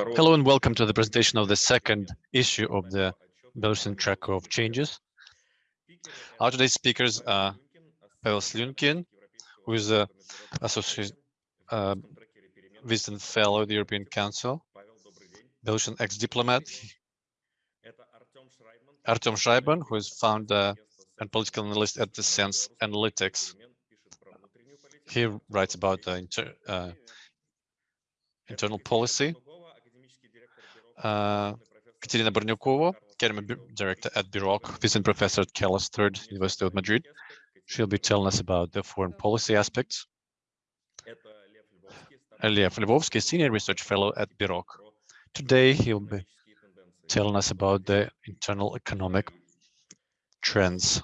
Hello and welcome to the presentation of the second issue of the Belarusian Tracker of Changes. Our today's speakers are Pavel Slyunkin, who is a associate uh, visiting fellow of the European Council, Belarusian ex-diplomat, Artem Shraibman, who is founder and political analyst at the Sense Analytics. He writes about the inter, uh, internal policy uh, Katerina Bornukova, director at BEROC, visiting professor at Carlos III University of Madrid. She'll be telling us about the foreign policy aspects. Lev Lvovsky, senior research fellow at BEROC. Today, he'll be telling us about the internal economic trends.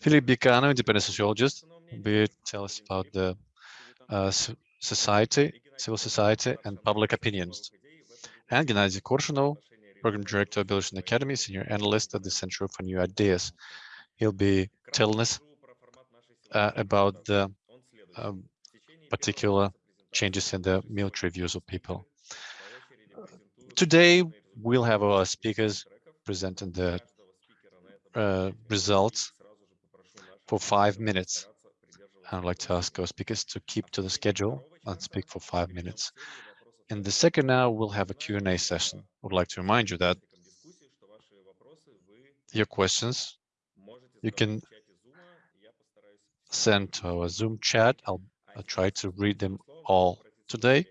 Philip Bikanov, independent sociologist, will tell us about the uh, society, civil society, and public opinions and Gennady Korshunov, Program Director of Belarusian Academy, Senior Analyst at the Center for New Ideas. He'll be telling us uh, about the um, particular changes in the military views of people. Today, we'll have our speakers presenting the uh, results for five minutes. I'd like to ask our speakers to keep to the schedule and speak for five minutes. In the second hour, we'll have a Q&A session. I would like to remind you that your questions, you can send to our Zoom chat. I'll, I'll try to read them all today.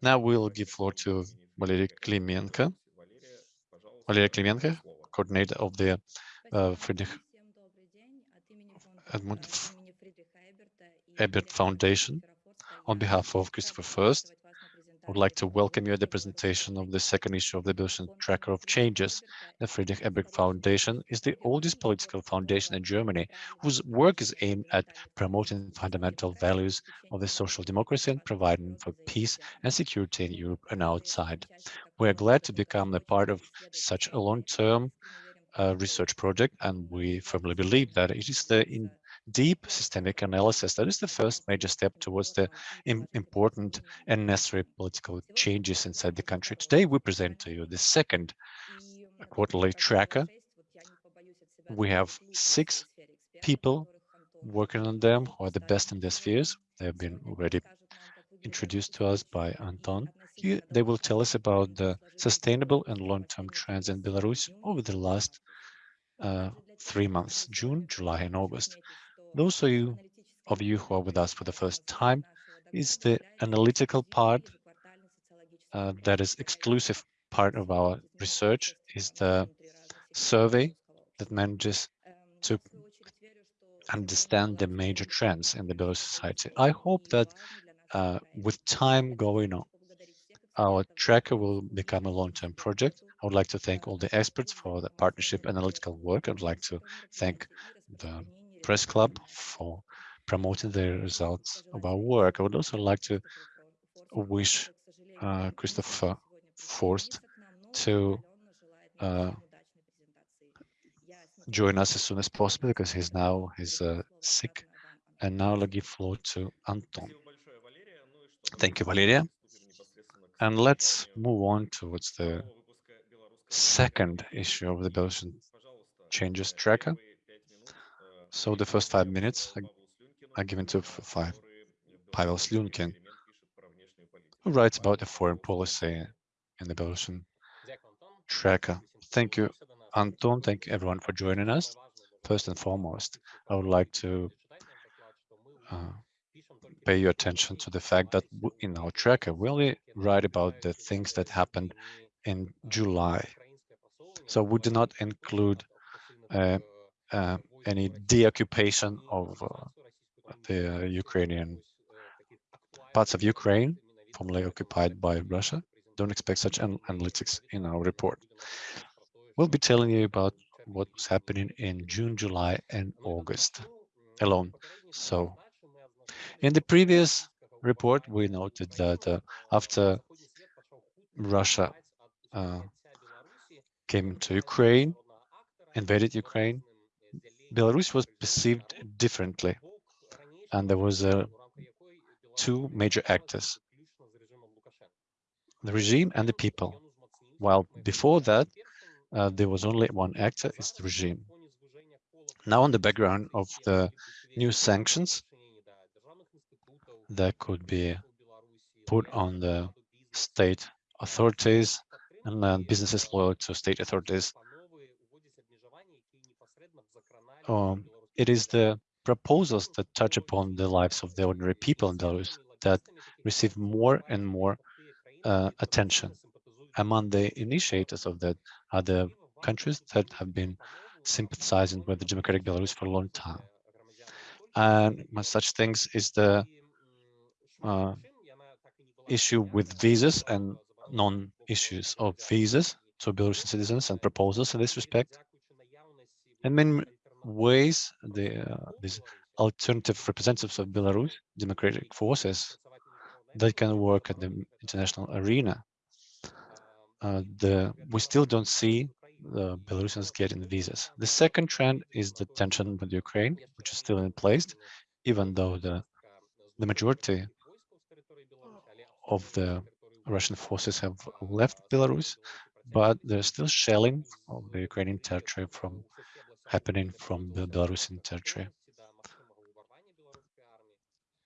Now we'll give floor to Valery Klimenko. Valery Klimenko, coordinator of the uh, Friedrich Edmund Ebert Foundation. On behalf of Christopher Forst, would like to welcome you at the presentation of the second issue of the Belarusian Tracker of Changes. The Friedrich Ebert Foundation is the oldest political foundation in Germany whose work is aimed at promoting fundamental values of the social democracy and providing for peace and security in Europe and outside. We are glad to become a part of such a long-term uh, research project, and we firmly believe that it is the in deep systemic analysis. That is the first major step towards the important and necessary political changes inside the country. Today, we present to you the second quarterly tracker. We have six people working on them who are the best in their spheres. They have been already introduced to us by Anton. They will tell us about the sustainable and long-term trends in Belarus over the last uh, three months, June, July, and August. Those of you, of you who are with us for the first time is the analytical part uh, that is exclusive part of our research is the survey that manages to understand the major trends in the Belarus society. I hope that uh, with time going on, our tracker will become a long-term project. I would like to thank all the experts for the partnership analytical work. I'd like to thank the Press Club for promoting the results of our work. I would also like to wish uh, Christopher Forst to uh, join us as soon as possible because he's now he's uh, sick. And now I'll give floor to Anton. Thank you, Valeria. And let's move on towards the second issue of the Belarusian changes tracker. So the first five minutes are given to five. Pavel Slyunkin, who writes about the foreign policy in the Belarusian tracker. Thank you, Anton. Thank you everyone for joining us. First and foremost, I would like to uh, pay your attention to the fact that in our tracker, we only write about the things that happened in July. So we do not include uh, uh, any deoccupation of uh, the Ukrainian parts of Ukraine formerly occupied by Russia. Don't expect such an analytics in our report. We'll be telling you about what was happening in June, July, and August alone. So in the previous report, we noted that uh, after Russia uh, came to Ukraine, invaded Ukraine, Belarus was perceived differently, and there was uh, two major actors. the regime and the people. While before that, uh, there was only one actor, it's the regime. Now on the background of the new sanctions that could be put on the state authorities and uh, businesses loyal to state authorities. Um, it is the proposals that touch upon the lives of the ordinary people in Belarus that receive more and more uh, attention. Among the initiators of that are the countries that have been sympathizing with the democratic Belarus for a long time. And such things is the uh, issue with visas and non-issues of visas to Belarusian citizens and proposals in this respect. In many ways, the uh, these alternative representatives of Belarus, democratic forces, that can work at the international arena. Uh, the we still don't see the Belarusians getting visas. The second trend is the tension with Ukraine, which is still in place, even though the the majority of the Russian forces have left Belarus, but there's still shelling of the Ukrainian territory from happening from the Belarusian territory.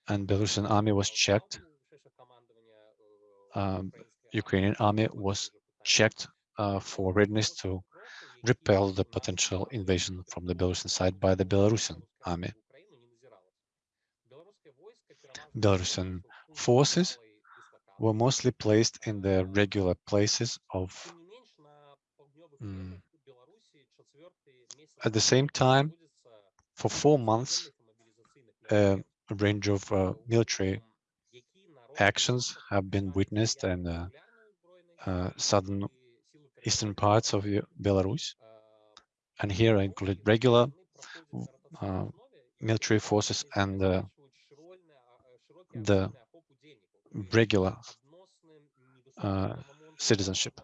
And the Belarusian army was checked. Um, Ukrainian army was checked uh, for readiness to repel the potential invasion from the Belarusian side by the Belarusian army. Belarusian forces were mostly placed in the regular places of mm, at the same time for four months a range of uh, military actions have been witnessed in uh, uh, southern eastern parts of Belarus and here I include regular uh, military forces and the regular uh, citizenship.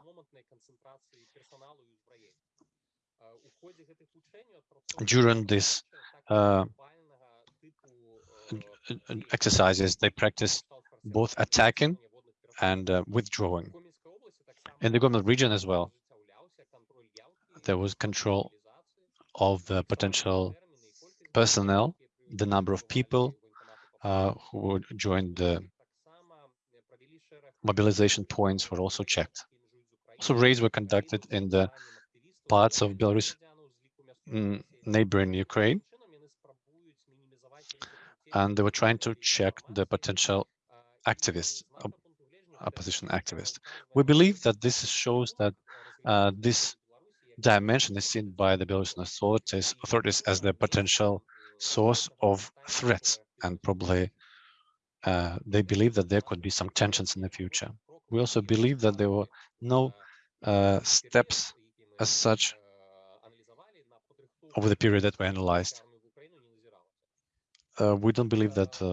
During this uh, exercises, they practice both attacking and uh, withdrawing. In the Gomel region as well, there was control of the potential personnel, the number of people uh, who would join the mobilization points were also checked. Also raids were conducted in the parts of Belarus mm, neighboring Ukraine. And they were trying to check the potential activists, opposition activists. We believe that this shows that uh, this dimension is seen by the Belarusian authorities, authorities as the potential source of threats and probably uh, they believe that there could be some tensions in the future. We also believe that there were no uh, steps as such over the period that we analyzed. Uh, we don't believe that the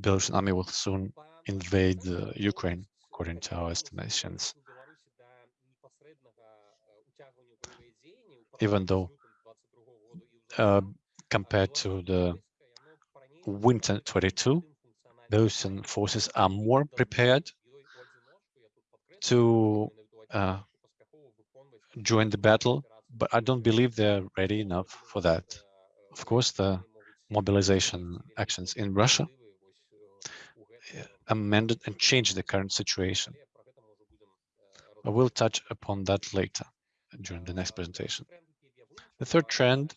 Belarusian army will soon invade uh, Ukraine, according to our estimations. Even though uh, compared to the winter 22, Belarusian forces are more prepared to uh, join the battle, but I don't believe they're ready enough for that. Of course, the mobilization actions in Russia uh, amended and changed the current situation. I will touch upon that later during the next presentation. The third trend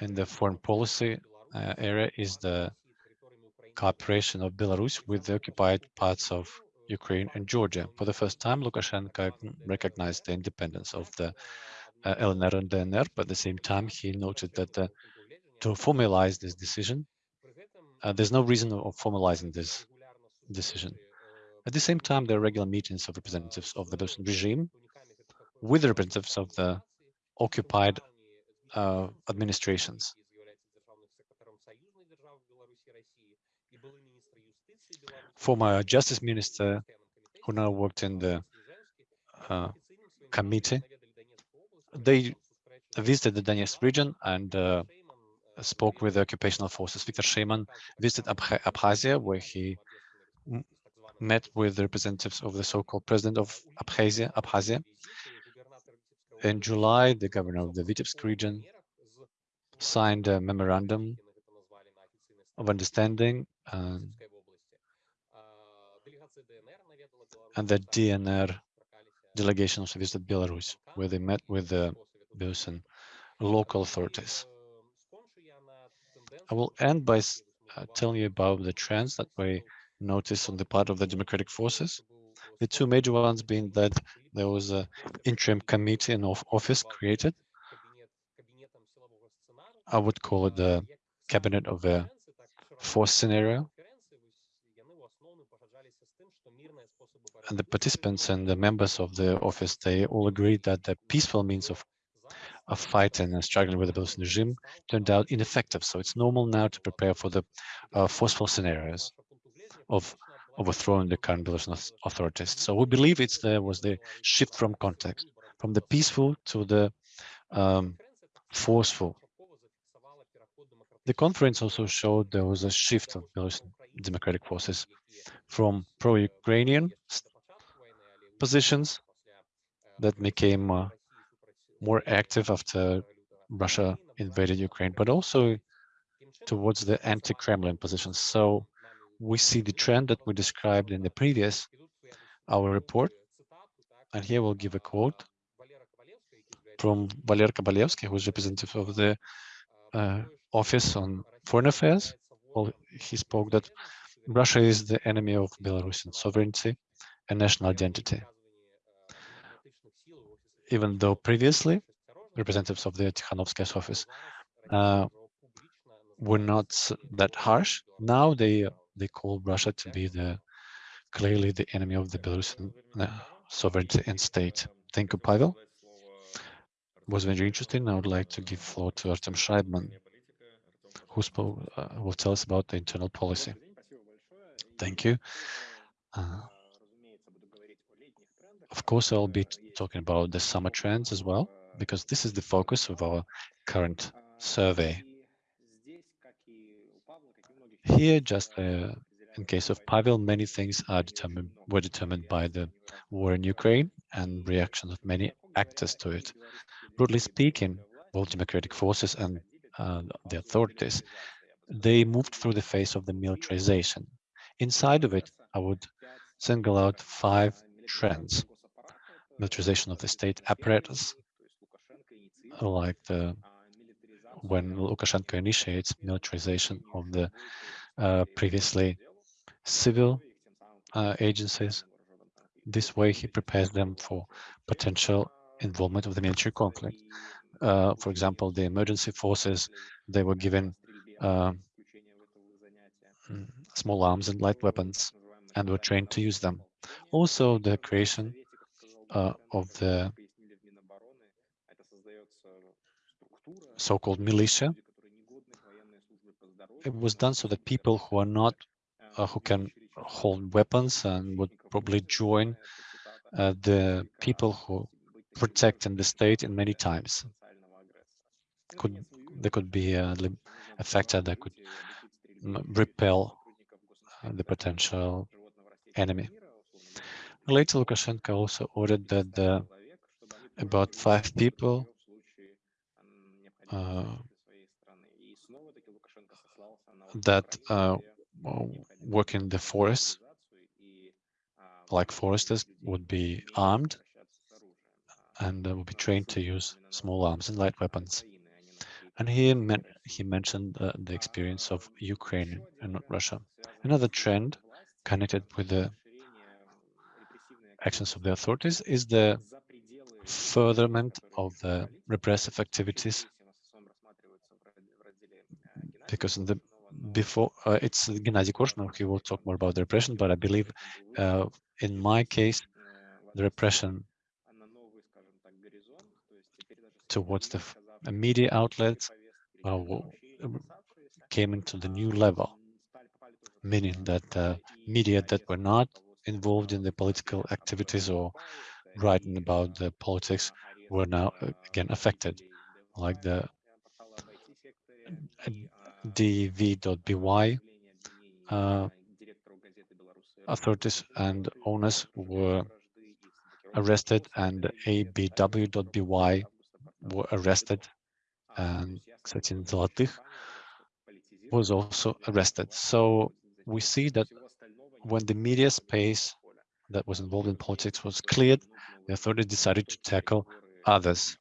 in the foreign policy uh, area is the cooperation of Belarus with the occupied parts of Ukraine and Georgia. For the first time, Lukashenko recognized the independence of the uh, LNR and DNR, but at the same time, he noted that uh, to formalize this decision, uh, there's no reason of formalizing this decision. At the same time, there are regular meetings of representatives of the Belarusian regime with the representatives of the occupied uh, administrations. Former justice minister who now worked in the uh, committee. They visited the Donetsk region and uh, spoke with the occupational forces. Viktor Sheyman visited Abkhazia, where he met with the representatives of the so-called president of Abkhazia, Abkhazia. In July, the governor of the Vitebsk region signed a memorandum of understanding and, and the DNR delegation visited Belarus, where they met with the Belarusian local authorities. I will end by uh, telling you about the trends that we noticed on the part of the democratic forces. The two major ones being that there was an interim committee in office created. I would call it the cabinet of the force scenario. The participants and the members of the office, they all agreed that the peaceful means of of fighting and struggling with the Belarusian regime turned out ineffective. So it's normal now to prepare for the uh, forceful scenarios of overthrowing the current Belarusian authorities. So we believe it's there was the shift from context, from the peaceful to the um, forceful. The conference also showed there was a shift of Belarusian democratic forces from pro-Ukrainian positions that became uh, more active after Russia invaded Ukraine, but also towards the anti-Kremlin positions. So we see the trend that we described in the previous our report. And here we'll give a quote from Valer Kovalevsky, who is representative of the uh, Office on Foreign Affairs. Well, he spoke that Russia is the enemy of Belarusian sovereignty and national identity even though previously representatives of the Tikhanovskaya's office uh, were not that harsh. Now they they call Russia to be the clearly the enemy of the Belarusian uh, sovereignty and state. Thank you, Pavel. It was very interesting. I would like to give floor to Artem Shraibman, who spoke, uh, will tell us about the internal policy. Thank you. Uh, of course, I'll be talking about the summer trends as well, because this is the focus of our current survey. Here, just uh, in case of Pavel, many things are determined were determined by the war in Ukraine and reaction of many actors to it. Broadly speaking, both democratic forces and uh, the authorities, they moved through the phase of the militarization. Inside of it, I would single out five trends militarization of the state apparatus, like the when Lukashenko initiates militarization of the uh, previously civil uh, agencies. This way, he prepares them for potential involvement of the military conflict. Uh, for example, the emergency forces, they were given uh, mm, small arms and light weapons and were trained to use them. Also, the creation uh, of the so-called militia. It was done so that people who are not, uh, who can hold weapons and would probably join uh, the people who protect in the state in many times. Could There could be a, a factor that could repel uh, the potential enemy. Later, Lukashenko also ordered that about five people uh, that uh, work in the forest, like foresters, would be armed and would be trained to use small arms and light weapons. And he, meant, he mentioned uh, the experience of Ukraine and Russia. Another trend connected with the actions of the authorities is the furtherment of the repressive activities. Because in the before uh, it's Gennady Korshunov, he will talk more about the repression, but I believe uh, in my case, the repression towards the media outlets uh, came into the new level, meaning that uh, media that were not involved in the political activities or writing about the politics were now again affected, like the av.by uh, authorities and owners were arrested and ABW.BY were arrested and Ksatin Zolotych was also arrested. So we see that when the media space that was involved in politics was cleared, the authorities decided to tackle others.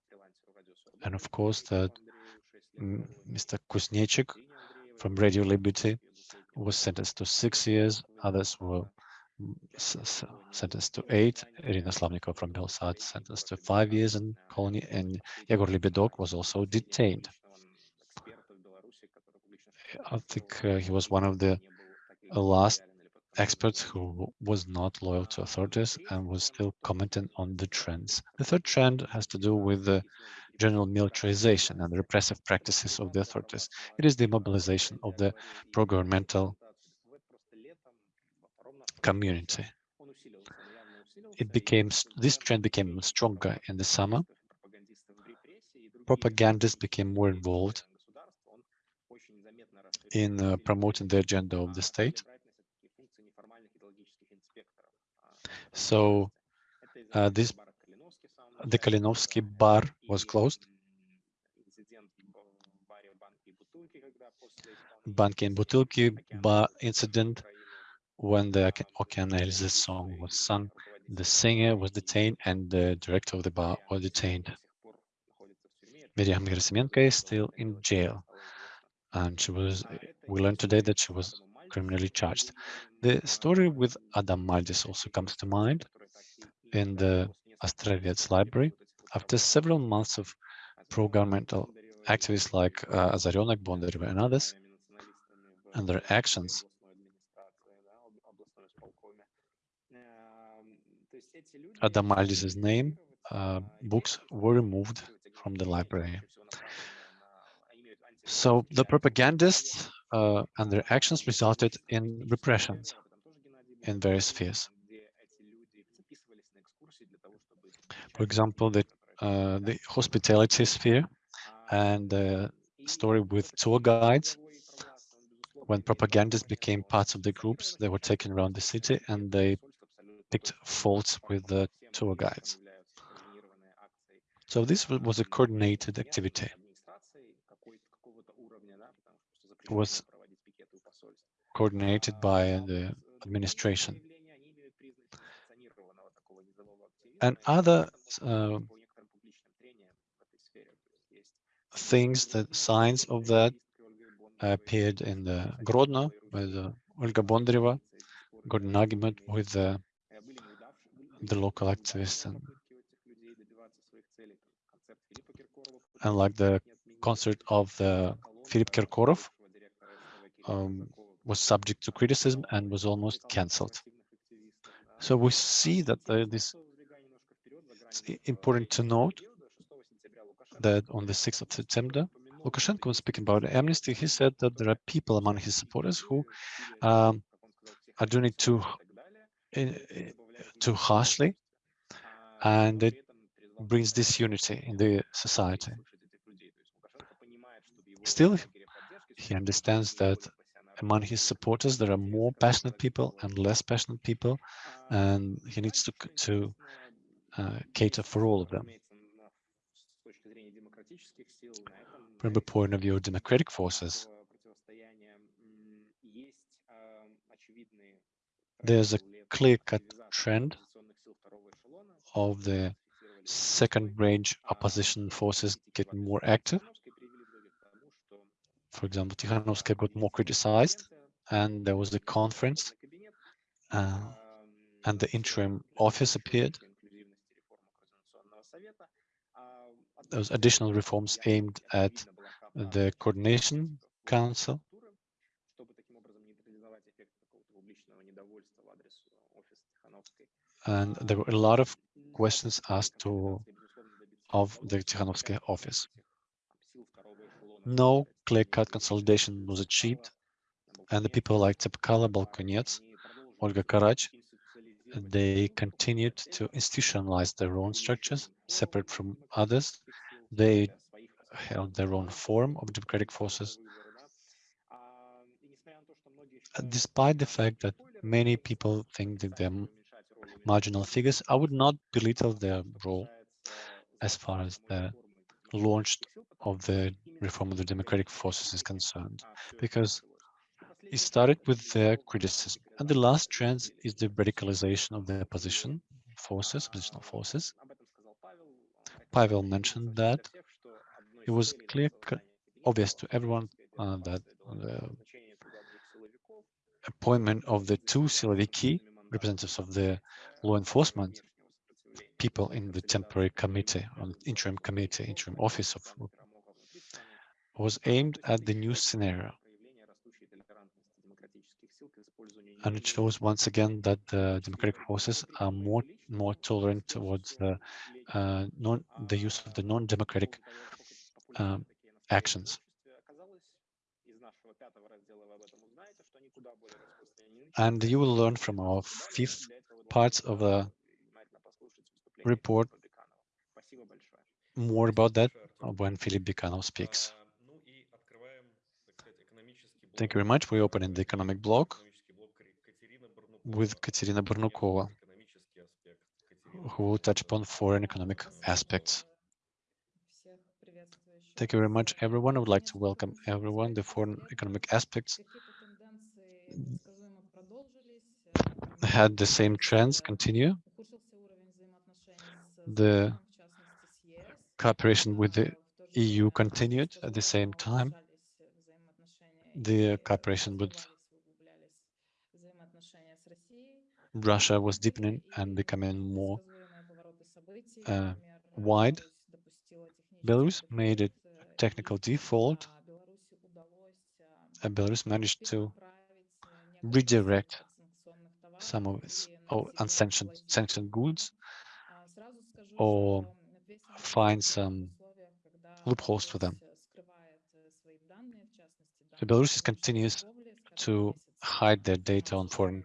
And of course, that Mr. Kuznechik from Radio Liberty was sentenced to six years. Others were sentenced to eight. Irina Slavnikova from Belsat sentenced to five years in colony, and Yegor Lebedok was also detained. I think uh, he was one of the last experts who was not loyal to authorities and was still commenting on the trends. The third trend has to do with the general militarization and repressive practices of the authorities. It is the mobilization of the pro-governmental community. It became this trend became stronger in the summer. Propagandists became more involved in uh, promoting the agenda of the state. So uh, this the Kalinovsky bar was closed. Banki and Butylki bar incident when the Okean Elzy's song was sung, the singer was detained and the director of the bar was detained. Miriam Gerasimenko is still in jail and she was, we learned today that she was criminally charged. The story with Adam Maldis also comes to mind in the Astravets library. After several months of pro-governmental activists like uh, Bondarev and others, and their actions, Adam Maldis' name, uh, books were removed from the library. So the propagandists uh, and their actions resulted in repressions in various spheres. For example, the, uh, the hospitality sphere and the story with tour guides. When propagandists became parts of the groups, they were taken around the city and they picked faults with the tour guides. So this was a coordinated activity. It was coordinated by the administration. And other uh, things, that signs of that appeared in the Grodno with uh, Olga Bondareva, got an argument with uh, the local activists and, and like the concert of the Philip Kirkorov um, was subject to criticism and was almost cancelled. So we see that uh, this it's important to note that on the 6th of September, Lukashenko was speaking about amnesty. He said that there are people among his supporters who um, are doing it too, too harshly, and it brings disunity in the society. Still, he understands that among his supporters there are more passionate people and less passionate people, and he needs to to uh, cater for all of them. From the point of view of democratic forces, there's a clear-cut trend of the second range opposition forces getting more active for example, Tikhanovskaya got more criticized, and there was a conference, uh, and the interim office appeared. Those additional reforms aimed at the coordination council. And there were a lot of questions asked to of the Tikhanovskaya office no clear-cut consolidation was achieved, and the people like Tsepkalo, Balkonets, Olga Karach, they continued to institutionalize their own structures, separate from others. They held their own form of democratic forces. Despite the fact that Many people think that they're marginal figures. I would not belittle their role as far as the launch of the reform of the democratic forces is concerned, because it started with their criticism. And the last trend is the radicalization of the opposition forces, oppositional forces. Pavel mentioned that it was clear, obvious to everyone uh, that the appointment of the two siloviki, representatives of the law enforcement, people in the temporary committee, on interim committee, interim office of was aimed at the new scenario. And it shows once again that the democratic forces are more more tolerant towards the uh, non the use of the non-democratic um, actions. And you will learn from our fifth parts of the report more about that when Philip Bikanov speaks. Thank you very much. We open in the economic block with Katerina Bornukova, who will touch upon foreign economic aspects. Thank you very much, everyone. I would like to welcome everyone. The foreign economic aspects had the same trends continue. The cooperation with the EU continued at the same time. The cooperation with Russia was deepening and becoming more uh, wide. Belarus made a technical default. And Belarus managed to redirect some of its oh, unsanctioned sanctioned goods or find some loopholes for them. So Belarus continues to hide their data on foreign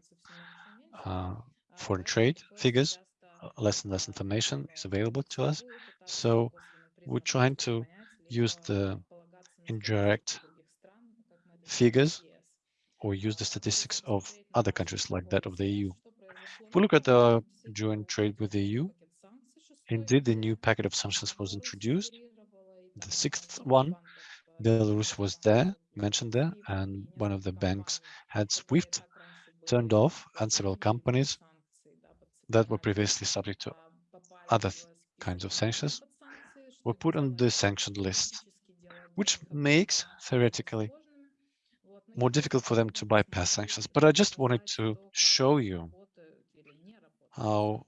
uh, foreign trade figures. Uh, less and less information is available to us. So we're trying to use the indirect figures or use the statistics of other countries like that of the EU. If we look at the joint trade with the EU, indeed the new packet of sanctions was introduced. The sixth one, Belarus was there, mentioned there, and one of the banks had SWIFT turned off and several companies that were previously subject to other kinds of sanctions were put on the sanctioned list, which makes theoretically more difficult for them to bypass sanctions. But I just wanted to show you how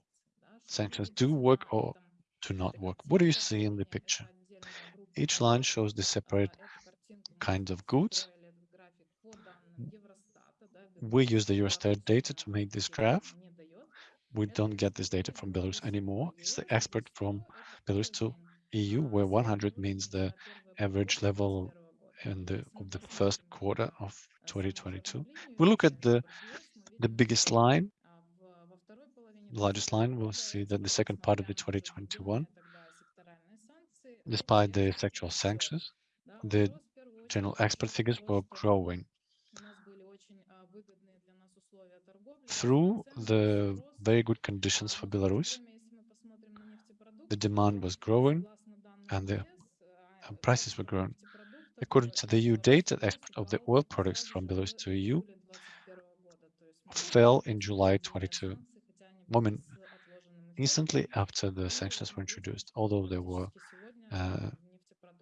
sanctions do work or do not work. What do you see in the picture? Each line shows the separate kinds of goods. We use the Eurostat data to make this graph. We don't get this data from Belarus anymore. It's the export from Belarus to EU, where 100 means the average level in the of the first quarter of 2022. We look at the the biggest line, largest line. We'll see that the second part of the 2021, despite the sectoral sanctions, the general export figures were growing. Through the very good conditions for Belarus, the demand was growing and the prices were growing. According to the EU data, the export of the oil products from Belarus to EU fell in July 22, moment instantly after the sanctions were introduced, although they were uh,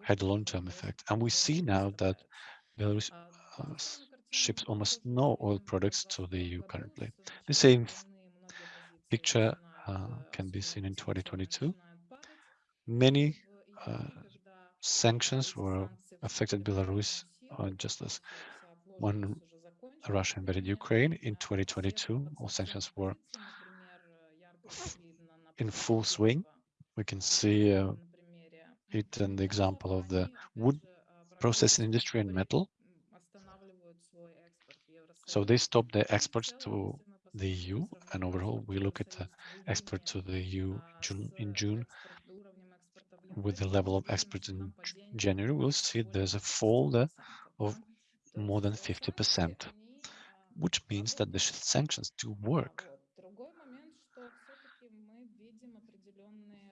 had a long-term effect. And we see now that Belarus uh, ships almost no oil products to the EU currently. The same picture uh, can be seen in 2022. Many uh, sanctions were affected Belarus uh, just as when Russia invaded Ukraine in 2022. All sanctions were in full swing. We can see uh, it in the example of the wood processing industry and metal. So they stopped the exports to the EU, and overall, we look at the export to the EU June, in June with the level of exports in January, we'll see there's a fall there of more than 50%. which means that the sanctions do work.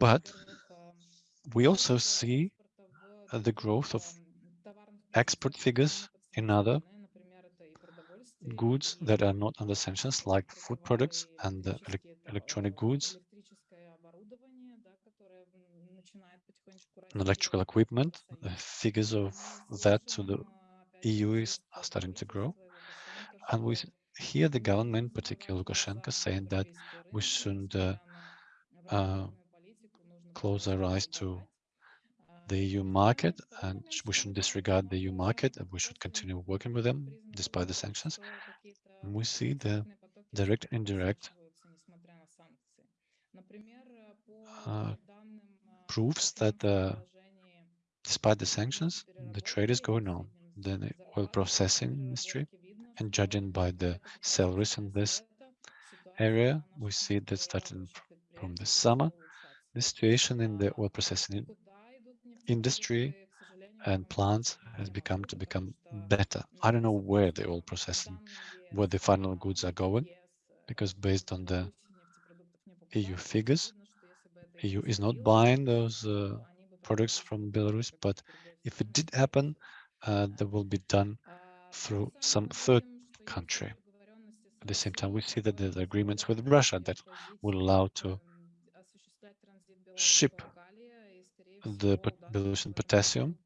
But we also see uh, the growth of export figures in other goods that are not under sanctions, like food products and ele electronic goods, and electrical equipment. The figures of that to the EU is, are starting to grow. And we hear the government, particularly Lukashenko, saying that we shouldn't uh, uh, close our eyes to the EU market and we shouldn't disregard the EU market and we should continue working with them despite the sanctions. And we see the direct and indirect uh, proofs that uh, despite the sanctions, the trade is going on. The oil processing industry and judging by the salaries in this area, we see that starting from the summer, the situation in the oil processing industry and plants has become to become better. I don't know where the oil processing, where the final goods are going, because based on the EU figures, EU is not buying those uh, products from Belarus, but if it did happen, uh, that will be done through some third country. At the same time, we see that there's agreements with Russia that will allow to ship the Belarusian potassium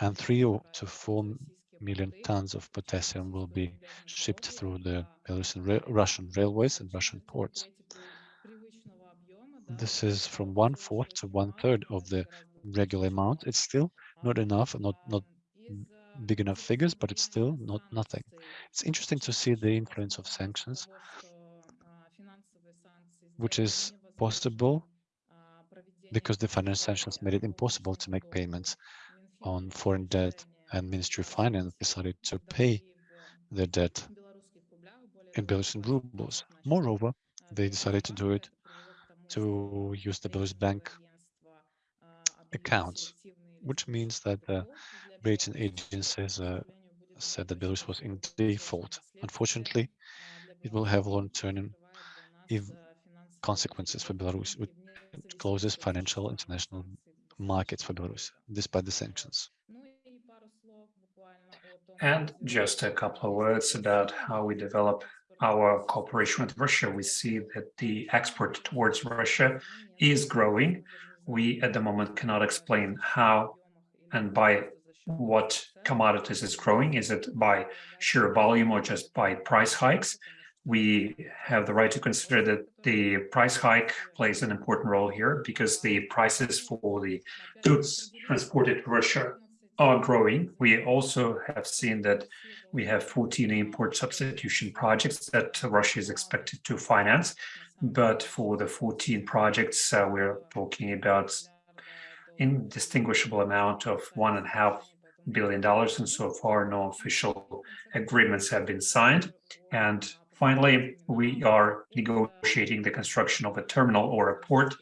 and three to four million tons of potassium will be shipped through the Belarusian Russian railways and Russian ports. This is from one fourth to one third of the regular amount. It's still not enough, not not big enough figures, but it's still not nothing. It's interesting to see the influence of sanctions, which is possible because the financial sanctions made it impossible to make payments on foreign debt and Ministry of Finance decided to pay the debt in Belarusian rubles. Moreover, they decided to do it to use the Belarus bank accounts, which means that the rating agencies uh, said that Belarus was in default. Unfortunately, it will have long-term consequences for Belarus, closes financial international markets for Belarus, despite the sanctions. And just a couple of words about how we develop our cooperation with Russia. We see that the export towards Russia is growing. We, at the moment, cannot explain how and by what commodities is growing. Is it by sheer volume or just by price hikes? We have the right to consider that the price hike plays an important role here because the prices for the goods transported to Russia are growing. We also have seen that we have 14 import substitution projects that Russia is expected to finance. But for the 14 projects, uh, we're talking about indistinguishable amount of one and a half billion dollars, and so far no official agreements have been signed. And Finally, we are negotiating the construction of a terminal or a port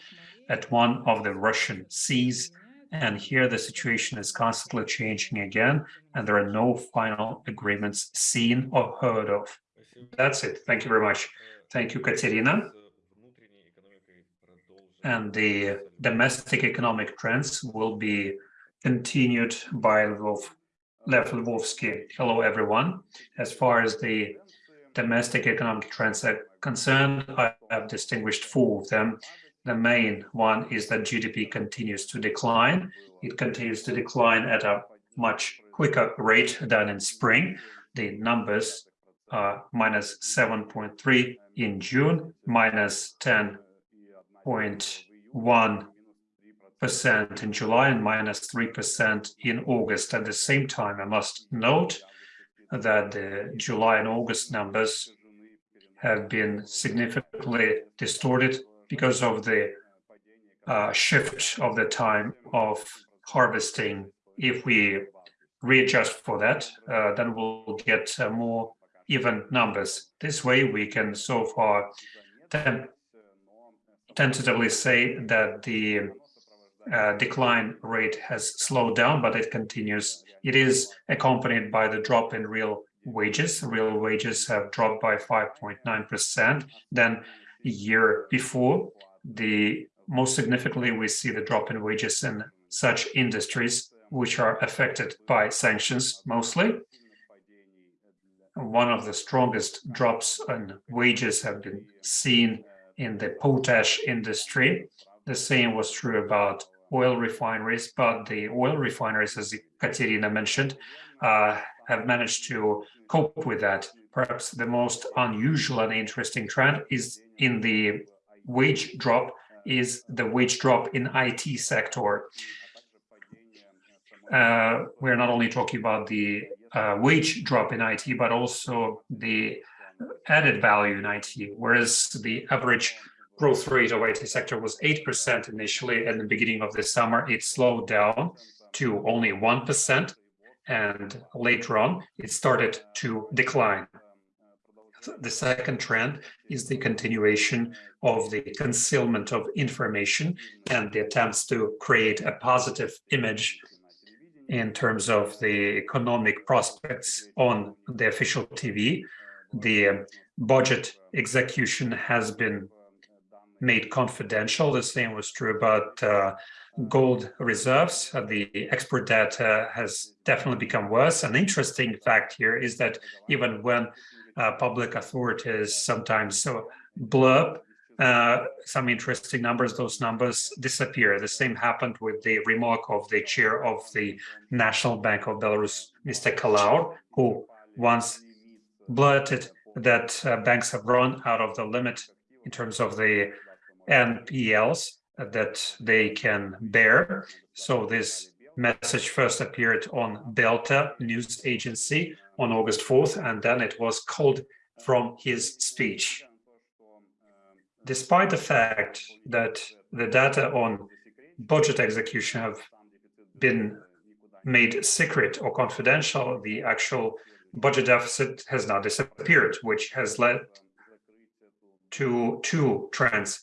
at one of the Russian seas. And here the situation is constantly changing again, and there are no final agreements seen or heard of. That's it. Thank you very much. Thank you, Katerina. And the domestic economic trends will be continued by Lev Lvovsky. Hello, everyone. As far as the domestic economic trends are concerned, I have distinguished four of them. The main one is that GDP continues to decline. It continues to decline at a much quicker rate than in spring. The numbers are minus 7.3 in June, minus 10.1 percent in July and minus minus 3 percent in August. At the same time, I must note that the July and August numbers have been significantly distorted because of the uh, shift of the time of harvesting. If we readjust for that, uh, then we'll get uh, more even numbers. This way, we can so far tentatively say that the uh, decline rate has slowed down, but it continues. It is accompanied by the drop in real wages. Real wages have dropped by 5.9% than a year before. The most significantly, we see the drop in wages in such industries which are affected by sanctions mostly. One of the strongest drops in wages have been seen in the potash industry. The same was true about oil refineries, but the oil refineries, as Katerina mentioned, uh, have managed to cope with that. Perhaps the most unusual and interesting trend is in the wage drop is the wage drop in IT sector. Uh, we're not only talking about the uh, wage drop in IT, but also the added value in IT, whereas the average growth rate of IT sector was 8% initially at the beginning of the summer, it slowed down to only 1%, and later on, it started to decline. The second trend is the continuation of the concealment of information and the attempts to create a positive image in terms of the economic prospects on the official TV. The budget execution has been made confidential. The same was true about uh, gold reserves. Uh, the export data has definitely become worse. An interesting fact here is that even when uh, public authorities sometimes so blurb uh, some interesting numbers, those numbers disappear. The same happened with the remark of the chair of the National Bank of Belarus, Mr. Kallaur, who once blurted that uh, banks have run out of the limit in terms of the NPLs that they can bear. So this message first appeared on Belta news agency on August 4th, and then it was called from his speech. Despite the fact that the data on budget execution have been made secret or confidential, the actual budget deficit has now disappeared, which has led to two trends.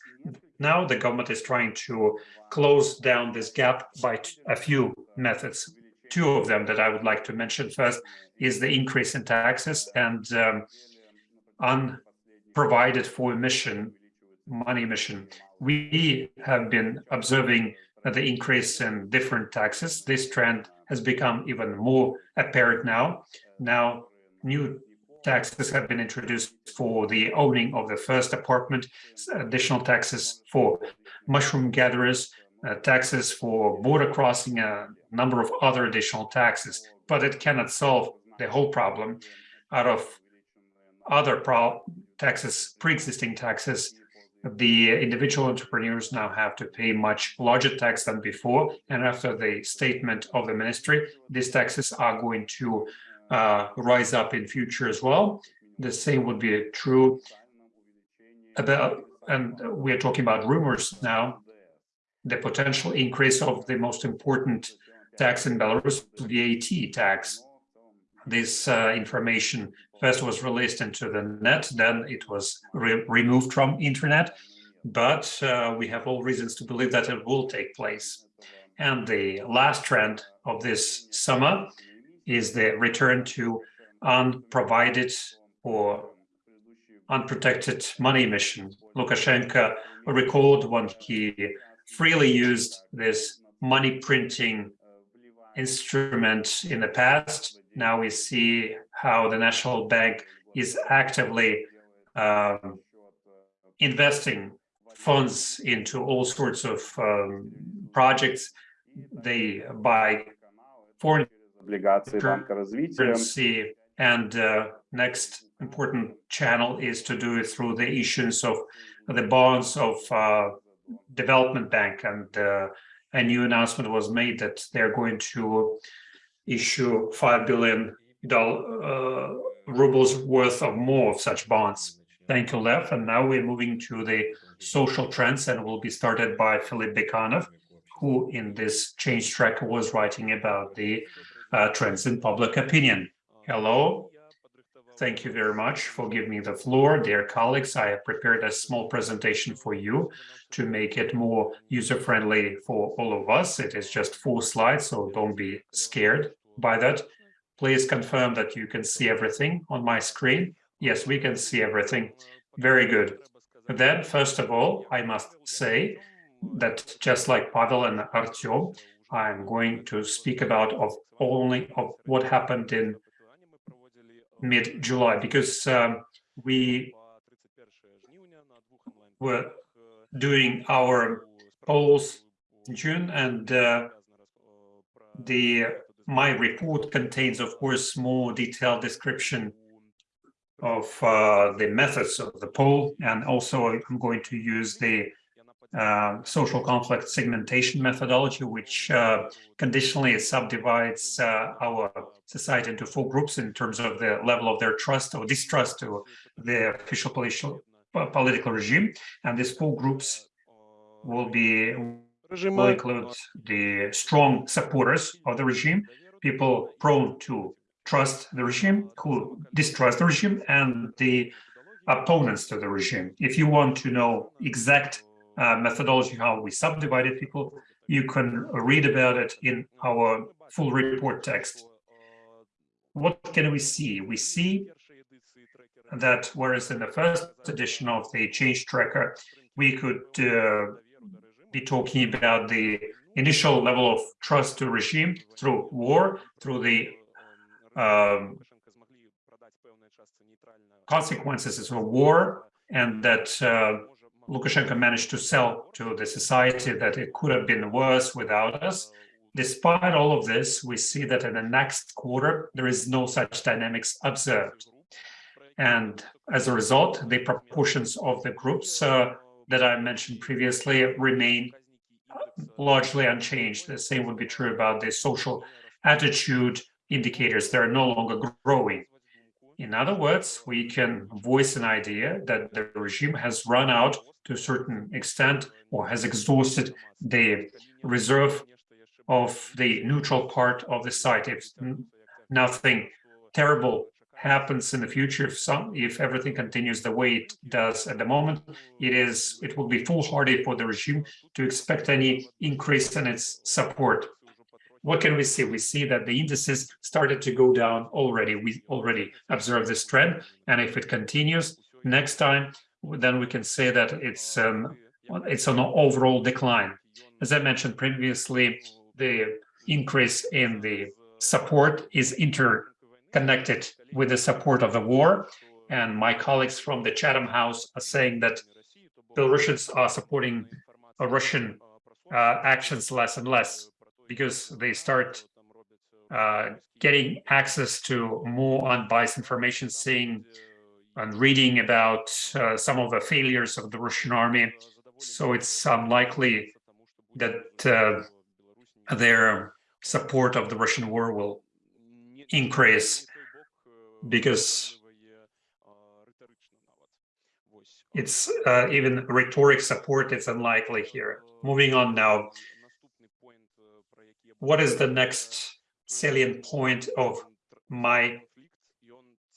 Now the government is trying to close down this gap by a few methods. Two of them that I would like to mention first is the increase in taxes and um, unprovided for emission, money emission. We have been observing the increase in different taxes. This trend has become even more apparent now. Now, new taxes have been introduced for the owning of the first apartment, additional taxes for mushroom gatherers, uh, taxes for border crossing, a number of other additional taxes, but it cannot solve the whole problem. Out of other pro taxes, pre-existing taxes, the individual entrepreneurs now have to pay much larger tax than before. And after the statement of the ministry, these taxes are going to uh, rise up in future as well. The same would be true about, and we're talking about rumors now, the potential increase of the most important tax in Belarus, VAT tax. This uh, information first was released into the net, then it was re removed from internet, but uh, we have all reasons to believe that it will take place. And the last trend of this summer is the return to unprovided or unprotected money emission. Lukashenko recalled when he freely used this money printing instrument in the past. Now we see how the National Bank is actively um, investing funds into all sorts of um, projects. They buy foreign облигации Банка развития. And uh, next important channel is to do it through the issuance of the bonds of uh, Development Bank. And uh, a new announcement was made that they're going to issue five billion dollar uh, rubles worth of more of such bonds. Thank you, Lev. And now we're moving to the social trends and will be started by Philip Bikanov, who in this change track was writing about the uh, trends in public opinion. Hello. Thank you very much for giving me the floor. Dear colleagues, I have prepared a small presentation for you to make it more user-friendly for all of us. It is just four slides, so don't be scared by that. Please confirm that you can see everything on my screen. Yes, we can see everything. Very good. Then, first of all, I must say that just like Pavel and Artyom, I'm going to speak about of only of what happened in mid-July, because um, we were doing our polls in June, and uh, the my report contains, of course, more detailed description of uh, the methods of the poll, and also I'm going to use the uh, social conflict segmentation methodology, which uh, conditionally subdivides uh, our society into four groups in terms of the level of their trust or distrust to the official political, political regime. And these four groups will be will include the strong supporters of the regime, people prone to trust the regime, who distrust the regime, and the opponents to the regime. If you want to know exact uh, methodology, how we subdivided people, you can read about it in our full report text. What can we see? We see that whereas in the first edition of the change tracker, we could uh, be talking about the initial level of trust to regime through war, through the um, consequences of war, and that uh, Lukashenko managed to sell to the society that it could have been worse without us. Despite all of this, we see that in the next quarter, there is no such dynamics observed. And as a result, the proportions of the groups uh, that I mentioned previously remain largely unchanged. The same would be true about the social attitude indicators. They're no longer growing. In other words, we can voice an idea that the regime has run out to a certain extent or has exhausted the reserve of the neutral part of the site. If nothing terrible happens in the future, if some, if everything continues the way it does at the moment, it is it will be foolhardy for the regime to expect any increase in its support. What can we see? We see that the indices started to go down already. We already observed this trend, and if it continues next time, then we can say that it's um, it's an overall decline. As I mentioned previously, the increase in the support is interconnected with the support of the war. And my colleagues from the Chatham House are saying that Belarusians are supporting Russian uh, actions less and less because they start uh, getting access to more unbiased information, seeing and reading about uh, some of the failures of the Russian army. So it's unlikely that uh, their support of the Russian war will increase because it's uh, even rhetoric support it's unlikely here. Moving on now. What is the next salient point of my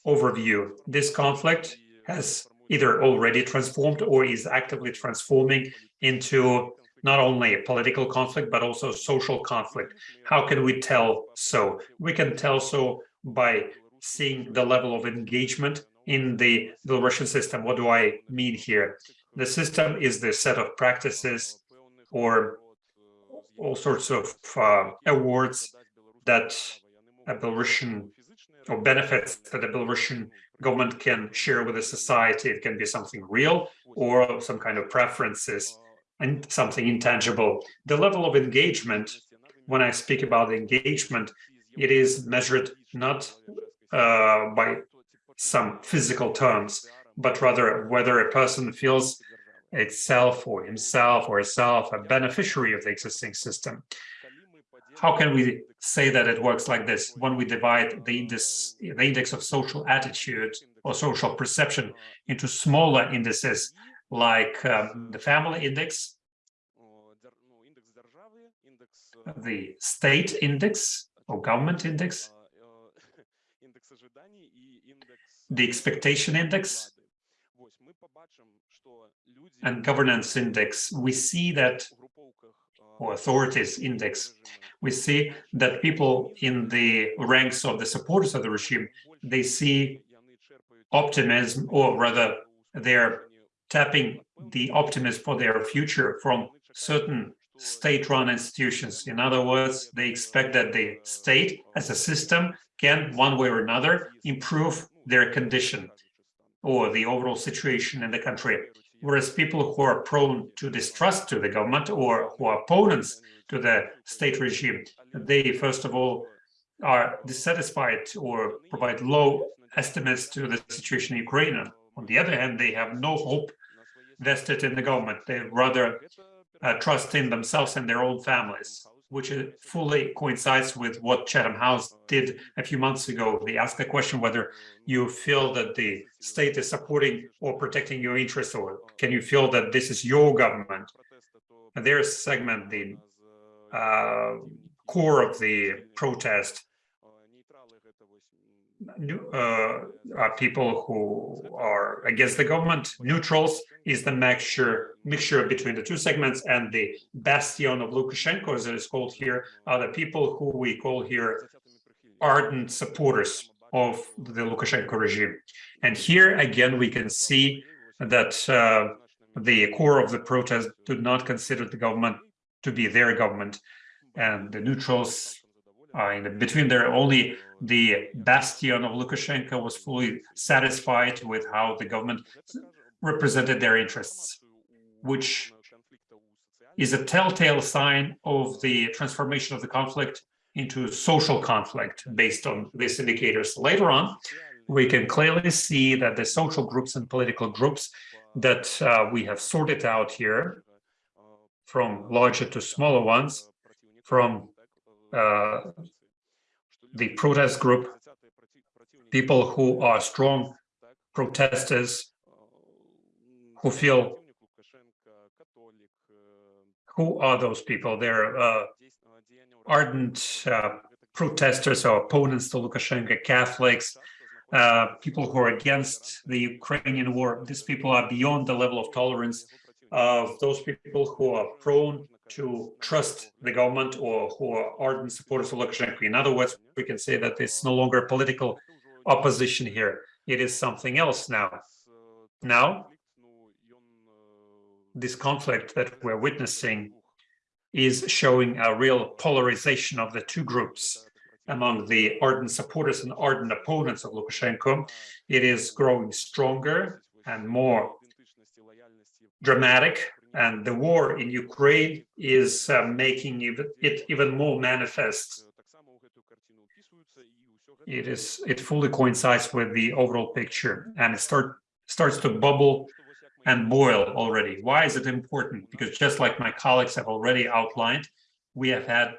overview. This conflict has either already transformed or is actively transforming into not only a political conflict, but also social conflict. How can we tell so? We can tell so by seeing the level of engagement in the Belarusian system. What do I mean here? The system is the set of practices or all sorts of uh, awards that a Belarusian or benefits that the Belarusian government can share with the society. It can be something real or some kind of preferences and something intangible. The level of engagement, when I speak about engagement, it is measured not uh, by some physical terms, but rather whether a person feels itself or himself or herself a beneficiary of the existing system how can we say that it works like this. When we divide the index, the index of social attitude or social perception into smaller indices like um, the family index, the state index or government index, the expectation index, and governance index, we see that, authorities index, we see that people in the ranks of the supporters of the regime, they see optimism, or rather, they're tapping the optimism for their future from certain state-run institutions. In other words, they expect that the state as a system can, one way or another, improve their condition or the overall situation in the country. Whereas people who are prone to distrust to the government or who are opponents to the state regime, they first of all are dissatisfied or provide low estimates to the situation in Ukraine. On the other hand, they have no hope vested in the government. They rather uh, trust in themselves and their own families, which fully coincides with what Chatham House did a few months ago. They asked the question whether you feel that the state is supporting or protecting your interests, or can you feel that this is your government? And their segment, the uh, core of the protest, are people who are against the government. Neutrals is the mixture mixture between the two segments, and the bastion of Lukashenko, as it is called here, are the people who we call here ardent supporters of the Lukashenko regime. And here again, we can see that uh, the core of the protest do not consider the government to be their government, and the neutrals uh, in the, between there only the bastion of Lukashenko was fully satisfied with how the government represented their interests, which is a telltale sign of the transformation of the conflict into a social conflict based on these indicators. Later on, we can clearly see that the social groups and political groups that uh, we have sorted out here from larger to smaller ones, from uh, the protest group, people who are strong protesters, who feel, who are those people? They're uh, ardent uh, protesters or opponents to Lukashenko, Catholics, uh, people who are against the Ukrainian war. These people are beyond the level of tolerance of those people who are prone to trust the government or who are ardent supporters of Lukashenko. In other words, we can say that it's no longer political opposition here. It is something else now. Now, this conflict that we're witnessing is showing a real polarization of the two groups among the ardent supporters and ardent opponents of Lukashenko. It is growing stronger and more dramatic and the war in Ukraine is uh, making it even more manifest. It is it fully coincides with the overall picture and it start starts to bubble and boil already. Why is it important? Because just like my colleagues have already outlined, we have had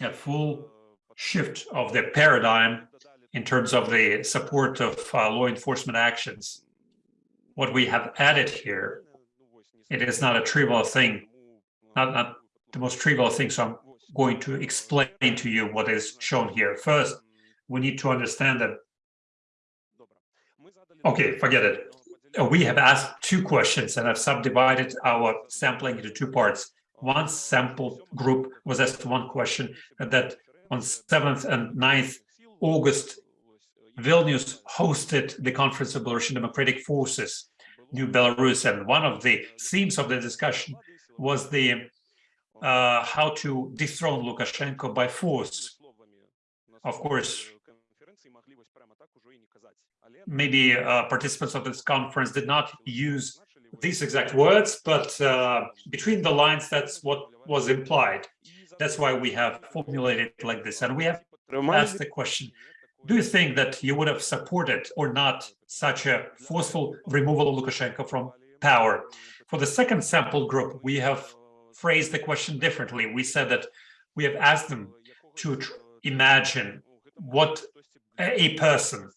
a full shift of the paradigm in terms of the support of uh, law enforcement actions what we have added here, it is not a trivial thing, not, not the most trivial thing. So I'm going to explain to you what is shown here. First, we need to understand that. Okay, forget it. Uh, we have asked two questions and I've subdivided our sampling into two parts. One sample group was asked one question that on 7th and 9th August, Vilnius hosted the Conference of Belarusian Democratic Forces New Belarus. And one of the themes of the discussion was the uh, how to dethrone Lukashenko by force. Of course, maybe uh, participants of this conference did not use these exact words, but uh, between the lines, that's what was implied. That's why we have formulated like this. And we have asked the question, do you think that you would have supported or not such a forceful removal of Lukashenko from power? For the second sample group, we have phrased the question differently. We said that we have asked them to imagine what a person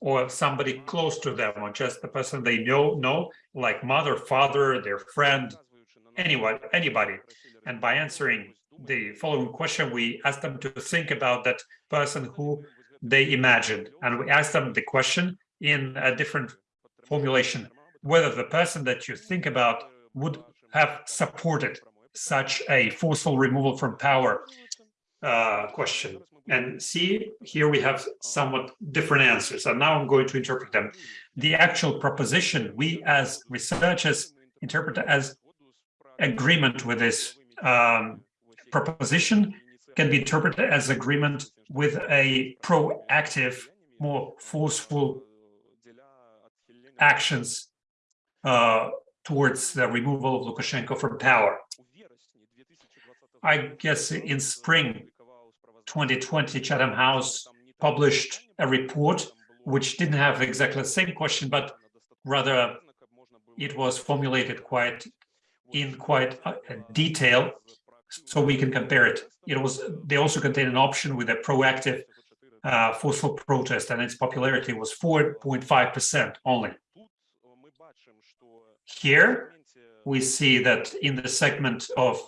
or somebody close to them or just the person they know know like mother father their friend anyone anybody and by answering the following question we asked them to think about that person who they imagined. And we asked them the question, in a different formulation, whether the person that you think about would have supported such a forceful removal from power uh, question. And see, here we have somewhat different answers, and now I'm going to interpret them. The actual proposition, we as researchers interpret as agreement with this um, proposition can be interpreted as agreement with a proactive, more forceful actions uh, towards the removal of Lukashenko from power. I guess in spring 2020, Chatham House published a report which didn't have exactly the same question, but rather it was formulated quite in quite detail so we can compare it. It was they also contain an option with a proactive uh, forceful protest and its popularity was 4.5% only. Here we see that in the segment of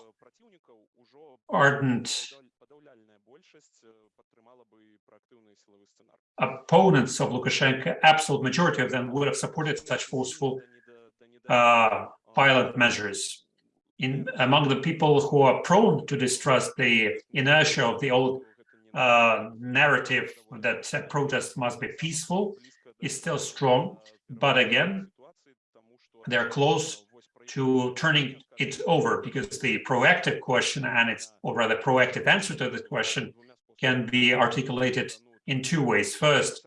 ardent opponents of Lukashenko, absolute majority of them would have supported such forceful uh, violent measures. In among the people who are prone to distrust the inertia of the old uh, narrative that uh, protest must be peaceful is still strong, but again, they're close to turning it over because the proactive question and its, or rather proactive answer to the question can be articulated in two ways. First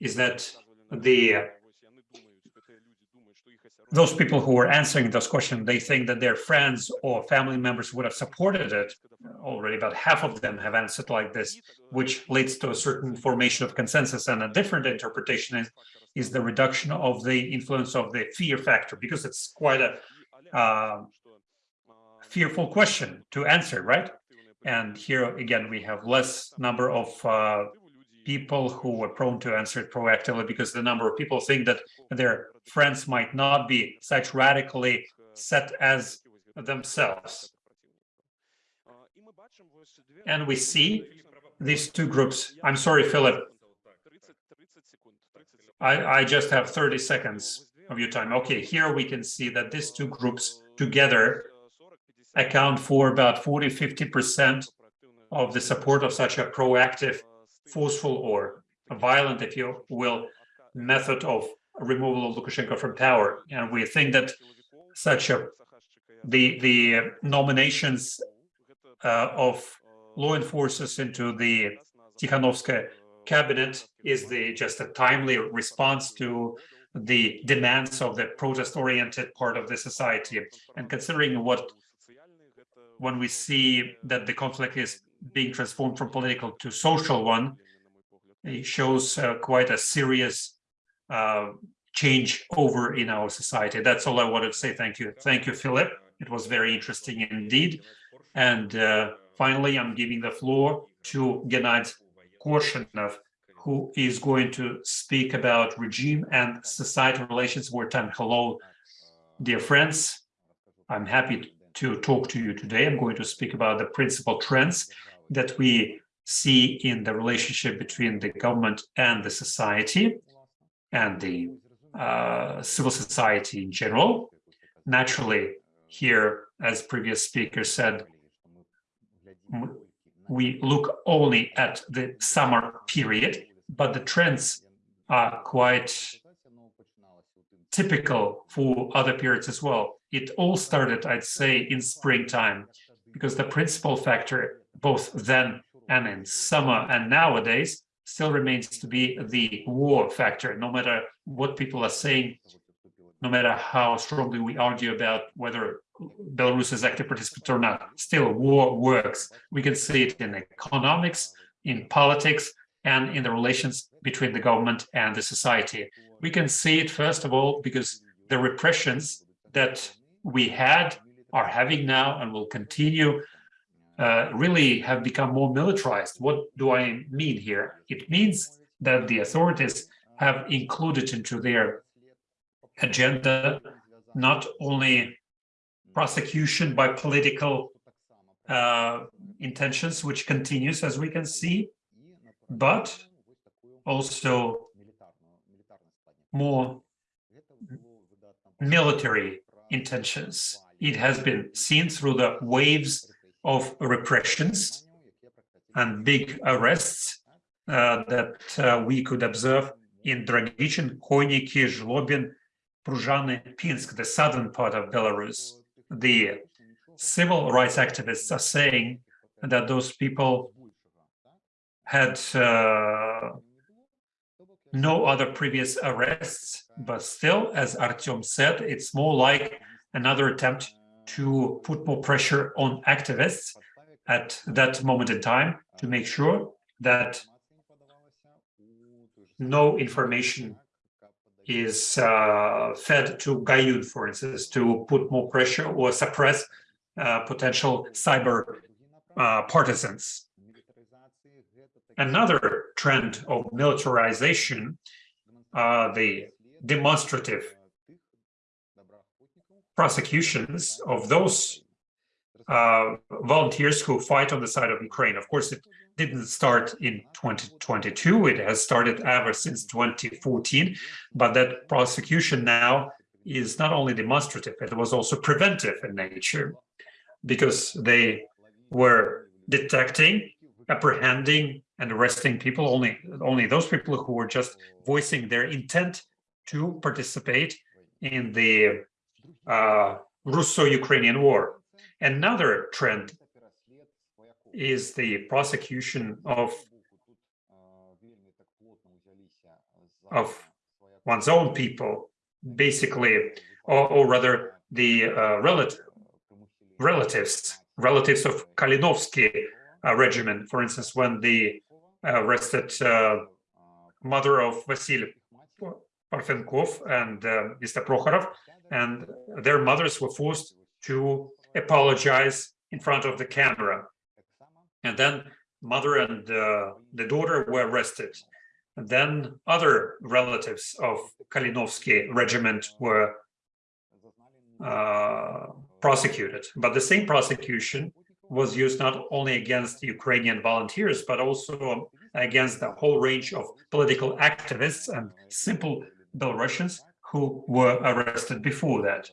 is that the those people who were answering those questions, they think that their friends or family members would have supported it. Already about half of them have answered like this, which leads to a certain formation of consensus. And a different interpretation is, is the reduction of the influence of the fear factor, because it's quite a uh, fearful question to answer, right? And here again, we have less number of uh, people who were prone to answer it proactively because the number of people think that their friends might not be such radically set as themselves. And we see these two groups. I'm sorry, Philip. I, I just have 30 seconds of your time. Okay, here we can see that these two groups together account for about 40, 50% of the support of such a proactive forceful or violent, if you will, method of removal of Lukashenko from power. And we think that such a the the nominations uh, of law enforcers into the Tikhanovskaya cabinet is the just a timely response to the demands of the protest-oriented part of the society. And considering what when we see that the conflict is being transformed from political to social one, it shows uh, quite a serious uh, change over in our society. That's all I wanted to say. Thank you. Thank you, Philip. It was very interesting indeed. And uh, finally, I'm giving the floor to Gennady Korshunov, who is going to speak about regime and society relations wartime. Hello, dear friends. I'm happy to talk to you today. I'm going to speak about the principal trends that we see in the relationship between the government and the society and the uh, civil society in general. Naturally, here, as previous speaker said, we look only at the summer period, but the trends are quite typical for other periods as well. It all started, I'd say, in springtime, because the principal factor both then and in summer and nowadays still remains to be the war factor, no matter what people are saying, no matter how strongly we argue about whether Belarus is active participant or not, still war works. We can see it in economics, in politics, and in the relations between the government and the society. We can see it, first of all, because the repressions that we had, are having now, and will continue, uh, really have become more militarized. What do I mean here? It means that the authorities have included into their agenda not only prosecution by political uh, intentions, which continues as we can see, but also more military intentions. It has been seen through the waves of repressions and big arrests uh, that uh, we could observe in Dragichin, Khoiniki, Zhlobin, Pruzhany, Pinsk, the southern part of Belarus. The civil rights activists are saying that those people had uh, no other previous arrests, but still, as Artyom said, it's more like another attempt to put more pressure on activists at that moment in time to make sure that no information is uh, fed to Hajun, for instance, to put more pressure or suppress uh, potential cyber uh, partisans. Another trend of militarization, uh, the demonstrative prosecutions of those uh, volunteers who fight on the side of Ukraine. Of course, it didn't start in 2022. It has started ever since 2014. But that prosecution now is not only demonstrative, it was also preventive in nature because they were detecting, apprehending, and arresting people, only, only those people who were just voicing their intent to participate in the uh, Russo-Ukrainian war. Another trend is the prosecution of of one's own people, basically, or, or rather the uh, relative, relatives, relatives of Kalinovsky uh, regiment, for instance, when the arrested uh, mother of Vasily Parfenkov and uh, Mr. Prokhorov, and their mothers were forced to apologize in front of the camera. And then mother and uh, the daughter were arrested. And then other relatives of Kalinovsky regiment were uh, prosecuted. But the same prosecution was used not only against Ukrainian volunteers, but also against the whole range of political activists and simple Belarusians who were arrested before that,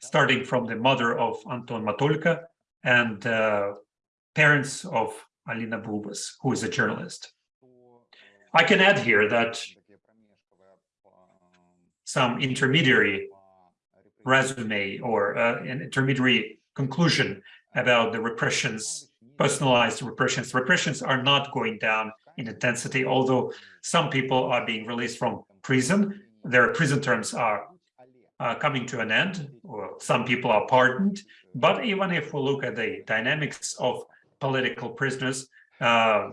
starting from the mother of Anton Motolko and uh, parents of Alina Bulbas, who is a journalist. I can add here that some intermediary resume or uh, an intermediary conclusion about the repressions, personalized repressions. Repressions are not going down in intensity, although some people are being released from prison. Their prison terms are uh, coming to an end, or some people are pardoned. But even if we look at the dynamics of political prisoners, uh,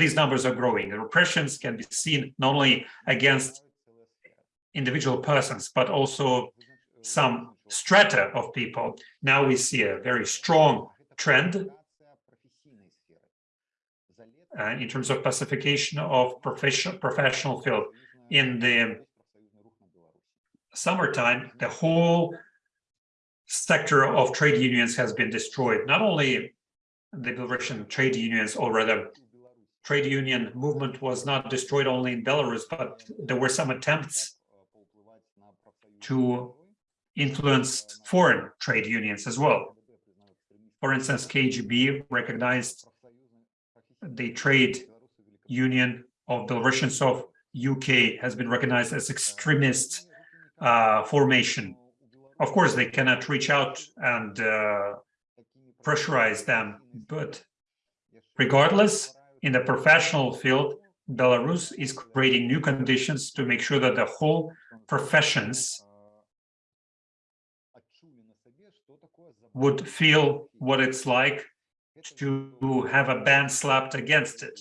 these numbers are growing. The repressions can be seen not only against individual persons, but also some strata of people. Now we see a very strong trend uh, in terms of pacification of professional professional field. In the summertime, the whole sector of trade unions has been destroyed. Not only the Belarusian trade unions, or rather, trade union movement was not destroyed only in Belarus, but there were some attempts to influence foreign trade unions as well. For instance, KGB recognized the trade union of Belarusians of UK has been recognized as extremist uh, formation. Of course, they cannot reach out and uh, pressurize them, but regardless, in the professional field, Belarus is creating new conditions to make sure that the whole professions would feel what it's like to have a ban slapped against it.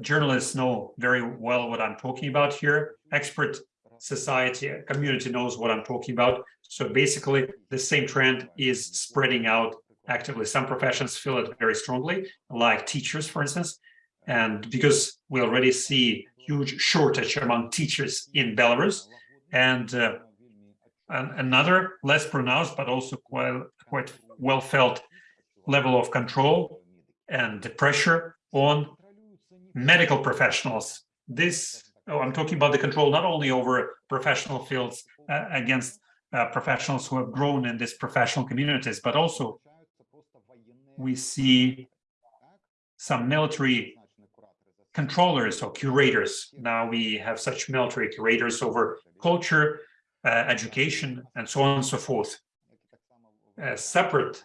Journalists know very well what I'm talking about here. Expert society, community knows what I'm talking about. So basically, the same trend is spreading out actively. Some professions feel it very strongly, like teachers, for instance. And because we already see huge shortage among teachers in Belarus, and uh, another less pronounced, but also quite, quite well felt level of control and the pressure on medical professionals. This oh, I'm talking about the control not only over professional fields uh, against uh, professionals who have grown in these professional communities, but also we see some military controllers or curators. Now we have such military curators over culture, uh, education, and so on and so forth. A separate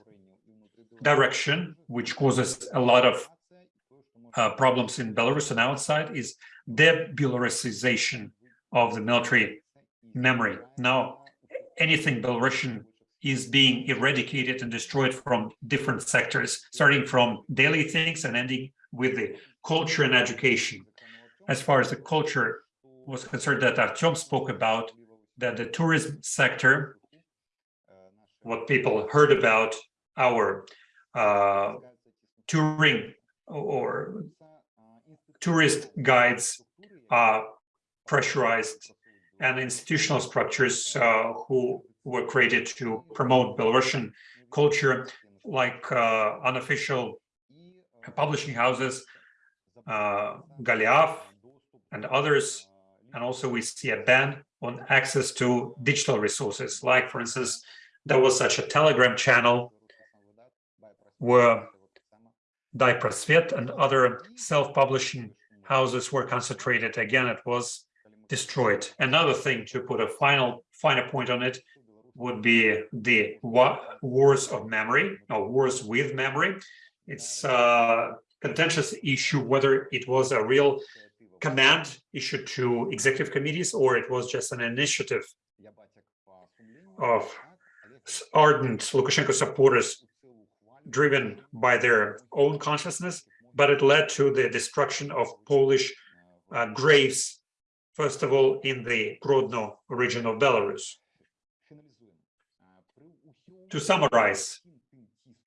direction, which causes a lot of uh, problems in Belarus and outside, is de-Belarusization of the military memory. Now, anything Belarusian is being eradicated and destroyed from different sectors, starting from daily things and ending with the culture and education. As far as the culture was concerned that Artyom spoke about, that the tourism sector, what people heard about our uh, touring or tourist guides are pressurized and institutional structures uh, who were created to promote Belarusian culture, like uh, unofficial publishing houses, uh, Goliath and others. And also we see a ban on access to digital resources. Like, for instance, there was such a Telegram channel where Dai and other self-publishing houses were concentrated. Again, it was destroyed. Another thing to put a final final point on it would be the wars of memory or wars with memory. It's a contentious issue whether it was a real command issued to executive committees or it was just an initiative of ardent Lukashenko supporters driven by their own consciousness, but it led to the destruction of Polish uh, graves, first of all, in the Grodno region of Belarus. To summarize,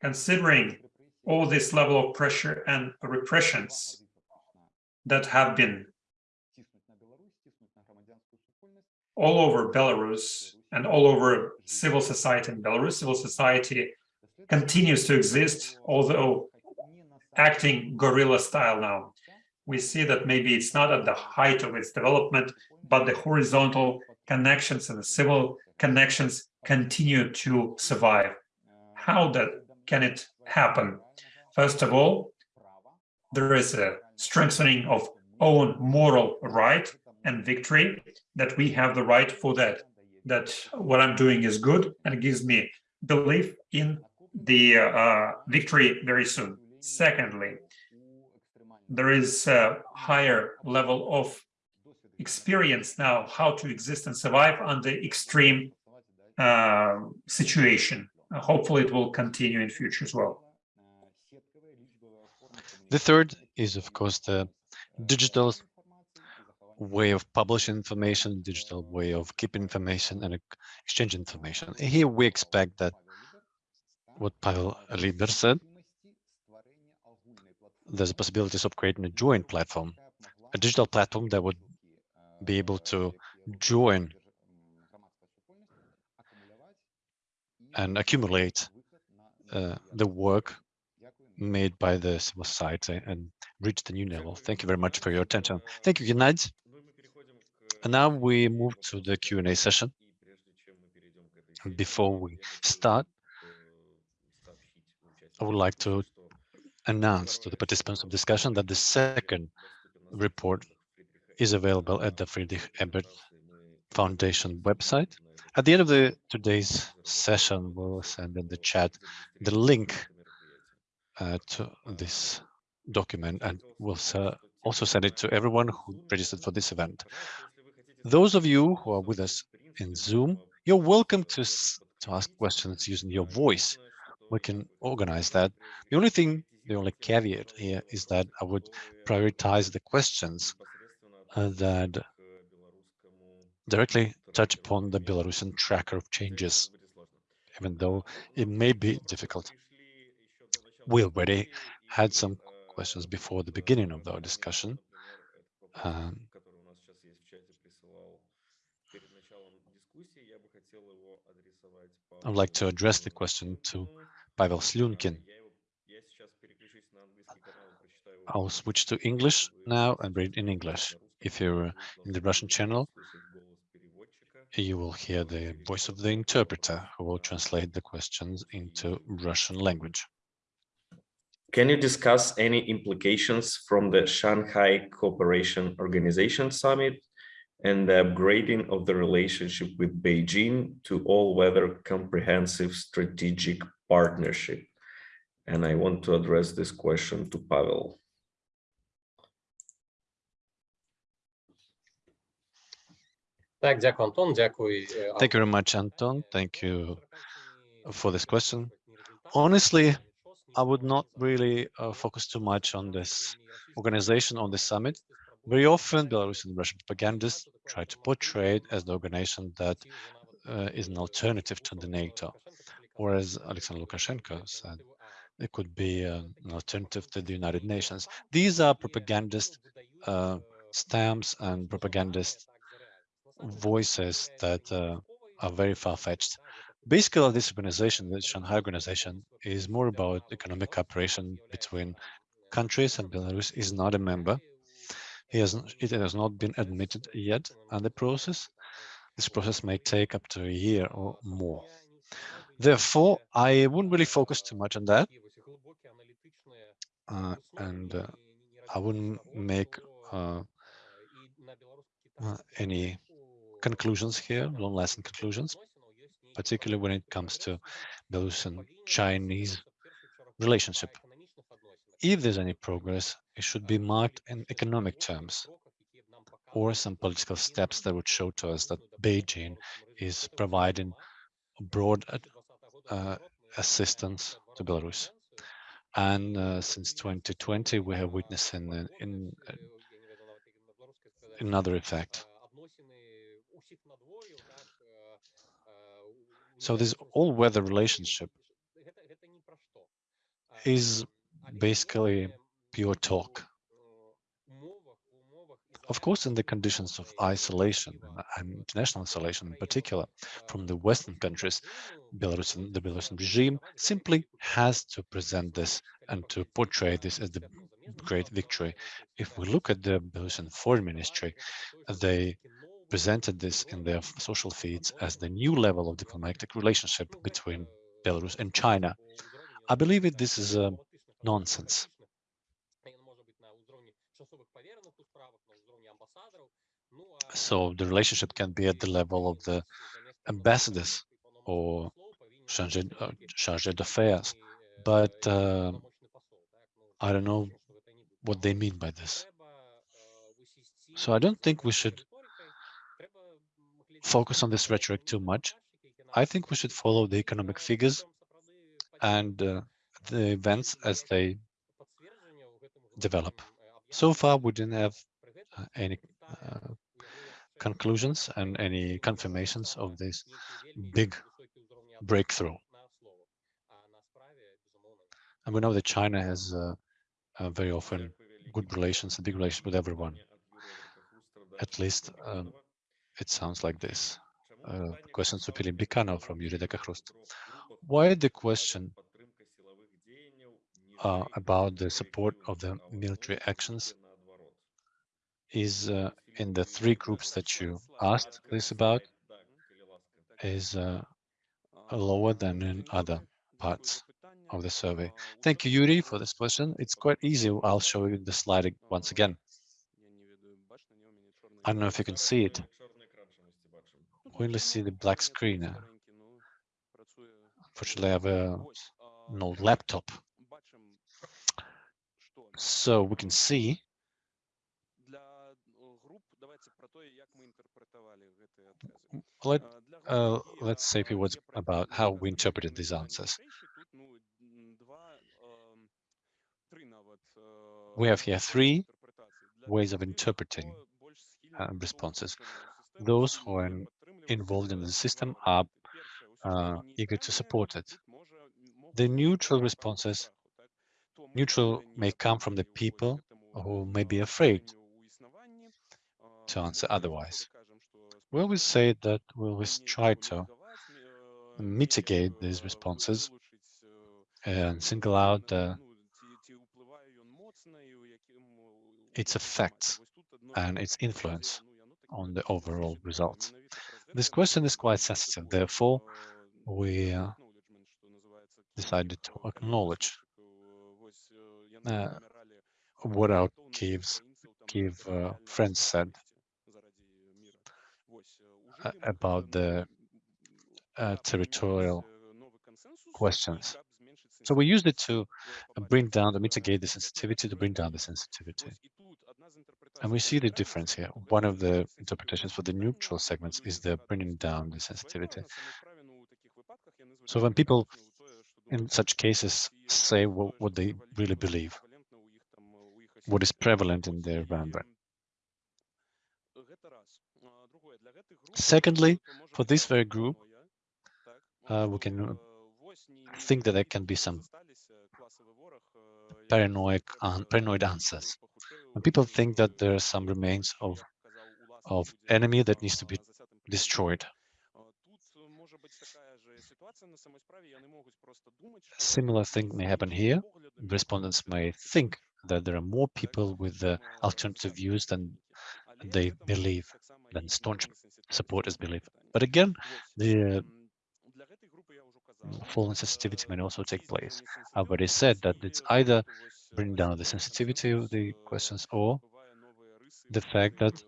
considering all this level of pressure and repressions that have been all over Belarus and all over civil society in Belarus, civil society continues to exist, although acting guerrilla style now. We see that maybe it's not at the height of its development, but the horizontal connections and the civil connections continue to survive. How that can it happen? First of all, there is a strengthening of own moral right and victory that we have the right for that, that what I'm doing is good and gives me belief in the uh, victory very soon. Secondly, there is a higher level of experience now how to exist and survive under extreme uh, situation. Hopefully it will continue in future as well. The third is, of course, the digital way of publishing information, digital way of keeping information and exchange information. Here we expect that what Pavel Liber said, there's possibilities of creating a joint platform, a digital platform that would be able to join and accumulate uh, the work made by the civil society and reach the new level. Thank you very much for your attention. Thank you, Gennady. And now we move to the Q&A session. Before we start, I would like to announce to the participants of discussion that the second report is available at the Friedrich Ebert Foundation website. At the end of the today's session, we'll send in the chat the link uh, to this document and we'll uh, also send it to everyone who registered for this event. Those of you who are with us in Zoom, you're welcome to, to ask questions using your voice we can organize that. The only thing, the only caveat here is that I would prioritize the questions uh, that directly touch upon the Belarusian tracker of changes, even though it may be difficult. We already had some questions before the beginning of our discussion. Um, I'd like to address the question to I'll switch to English now and read in English. If you're in the Russian channel, you will hear the voice of the interpreter who will translate the questions into Russian language. Can you discuss any implications from the Shanghai Cooperation Organization Summit and the upgrading of the relationship with Beijing to all-weather comprehensive strategic partnership? And I want to address this question to Pavel. Thank you very much, Anton. Thank you for this question. Honestly, I would not really uh, focus too much on this organization, on this summit. Very often, Belarusian Russian propagandists try to portray it as the organization that uh, is an alternative to the NATO, or as Alexander Lukashenko said, it could be uh, an alternative to the United Nations. These are propagandist uh, stamps and propagandist voices that uh, are very far-fetched. Basically, this organization, the Shanghai organization, is more about economic cooperation between countries, and Belarus is not a member. He has, it has not been admitted yet and the process. This process may take up to a year or more. Therefore, I wouldn't really focus too much on that. Uh, and uh, I wouldn't make uh, uh any conclusions here, long-lasting conclusions, particularly when it comes to Belarusian Chinese relationship. If there's any progress, it should be marked in economic terms or some political steps that would show to us that Beijing is providing broad uh, assistance to Belarus. And uh, since 2020, we have witnessed in, in, in another effect. So this all-weather relationship is basically pure talk. Of course, in the conditions of isolation and international isolation in particular from the Western countries, Belarusian, the Belarusian regime simply has to present this and to portray this as the great victory. If we look at the Belarusian foreign ministry, they presented this in their social feeds as the new level of diplomatic relationship between Belarus and China. I believe it, this is a nonsense. So the relationship can be at the level of the ambassadors or uh, d'affaires, but uh, I don't know what they mean by this. So I don't think we should focus on this rhetoric too much. I think we should follow the economic figures and uh, the events as they develop. So far, we didn't have uh, any uh, conclusions and any confirmations of this big breakthrough. And we know that China has uh, uh, very often good relations, a big relations with everyone. At least um, it sounds like this. Uh, question to Philip Bikanov from Yurideka Hrust. Why the question uh, about the support of the military actions is uh, in the three groups that you asked this about is uh, lower than in other parts of the survey. Thank you, Yuri, for this question. It's quite easy. I'll show you the slide once again. I don't know if you can see it. We only see the black screen. Unfortunately, I have an old laptop. So we can see Let, uh, let's say a few words about how we interpreted these answers. We have here three ways of interpreting uh, responses. Those who are involved in the system are uh, eager to support it. The neutral responses, neutral may come from the people who may be afraid to answer otherwise. We always say that we always try to mitigate these responses and single out uh, its effects and its influence on the overall results. This question is quite sensitive, therefore we uh, decided to acknowledge uh, what our Kiev's, Kiev uh, friends said about the uh, territorial questions. So we used it to bring down, to mitigate the sensitivity, to bring down the sensitivity. And we see the difference here. One of the interpretations for the neutral segments is the bringing down the sensitivity. So when people in such cases say what, what they really believe, what is prevalent in their environment. Secondly, for this very group, uh, we can think that there can be some paranoid, uh, paranoid answers. When people think that there are some remains of of enemy that needs to be destroyed. Similar thing may happen here. Respondents may think that there are more people with the alternative views than they believe, than staunch supporters believe. But again, the uh, fallen sensitivity may also take place. I've already said that it's either bring down the sensitivity of the questions or the fact that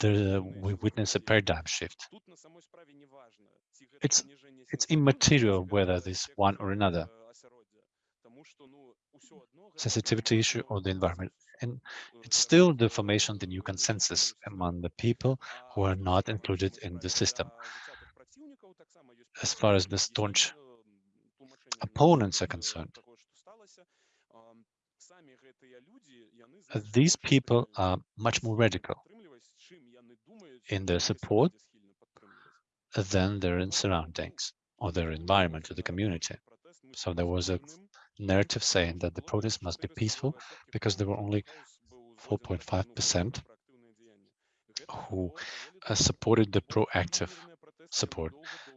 there, we witness a paradigm shift. It's, it's immaterial whether this one or another sensitivity issue or the environment. And it's mm-hmm. still the formation of the new consensus among the people who are not included in the system. As far as the staunch opponents are concerned, these people are much more radical in their support than their surroundings or their environment or the community. So there was a mm-hmm. Narrative saying that the protests must be peaceful because there were only 4.5% who uh, supported the proactive support.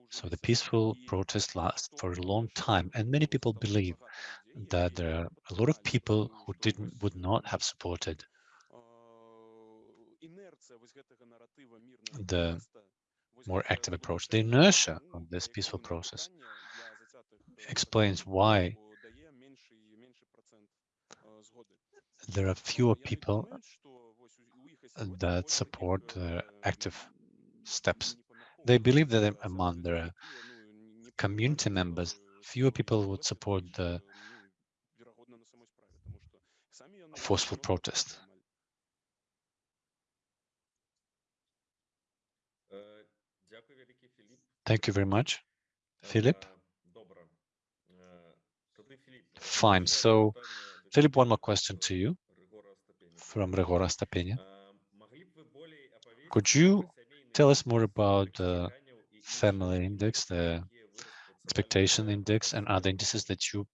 So the peaceful protest lasts for a long time, and many people believe that there are a lot of people who didn't would not have supported the more active approach. The inertia of this peaceful process explains why there are fewer people that support active steps. They believe that among their community members, fewer people would support the forceful protest. Thank you very much, Philip. Fine. So, Philip, one more question to you from Regora Stapenia. Could you tell us more about the family index, the expectation index, and other indices that you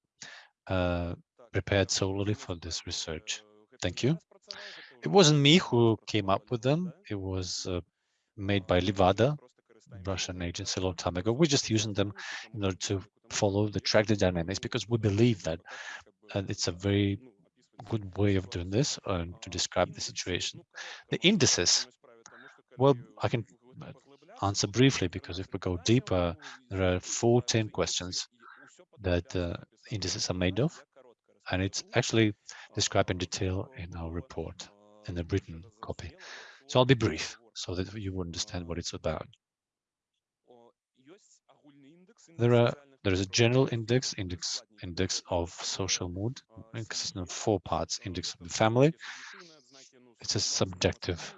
uh, prepared solely for this research? Thank you. It wasn't me who came up with them. It was uh, made by Levada, Russian agency a long time ago. We're just using them in order to follow the track the dynamics because we believe that and it's a very good way of doing this and to describe the situation. The indices, well, I can answer briefly because if we go deeper, there are 14 questions that uh, indices are made of, and it's actually described in detail in our report, in the written copy. So I'll be brief so that you understand what it's about. There are there is a general index, index index of social mood, consisting of four parts: index of the family. It's a subjective,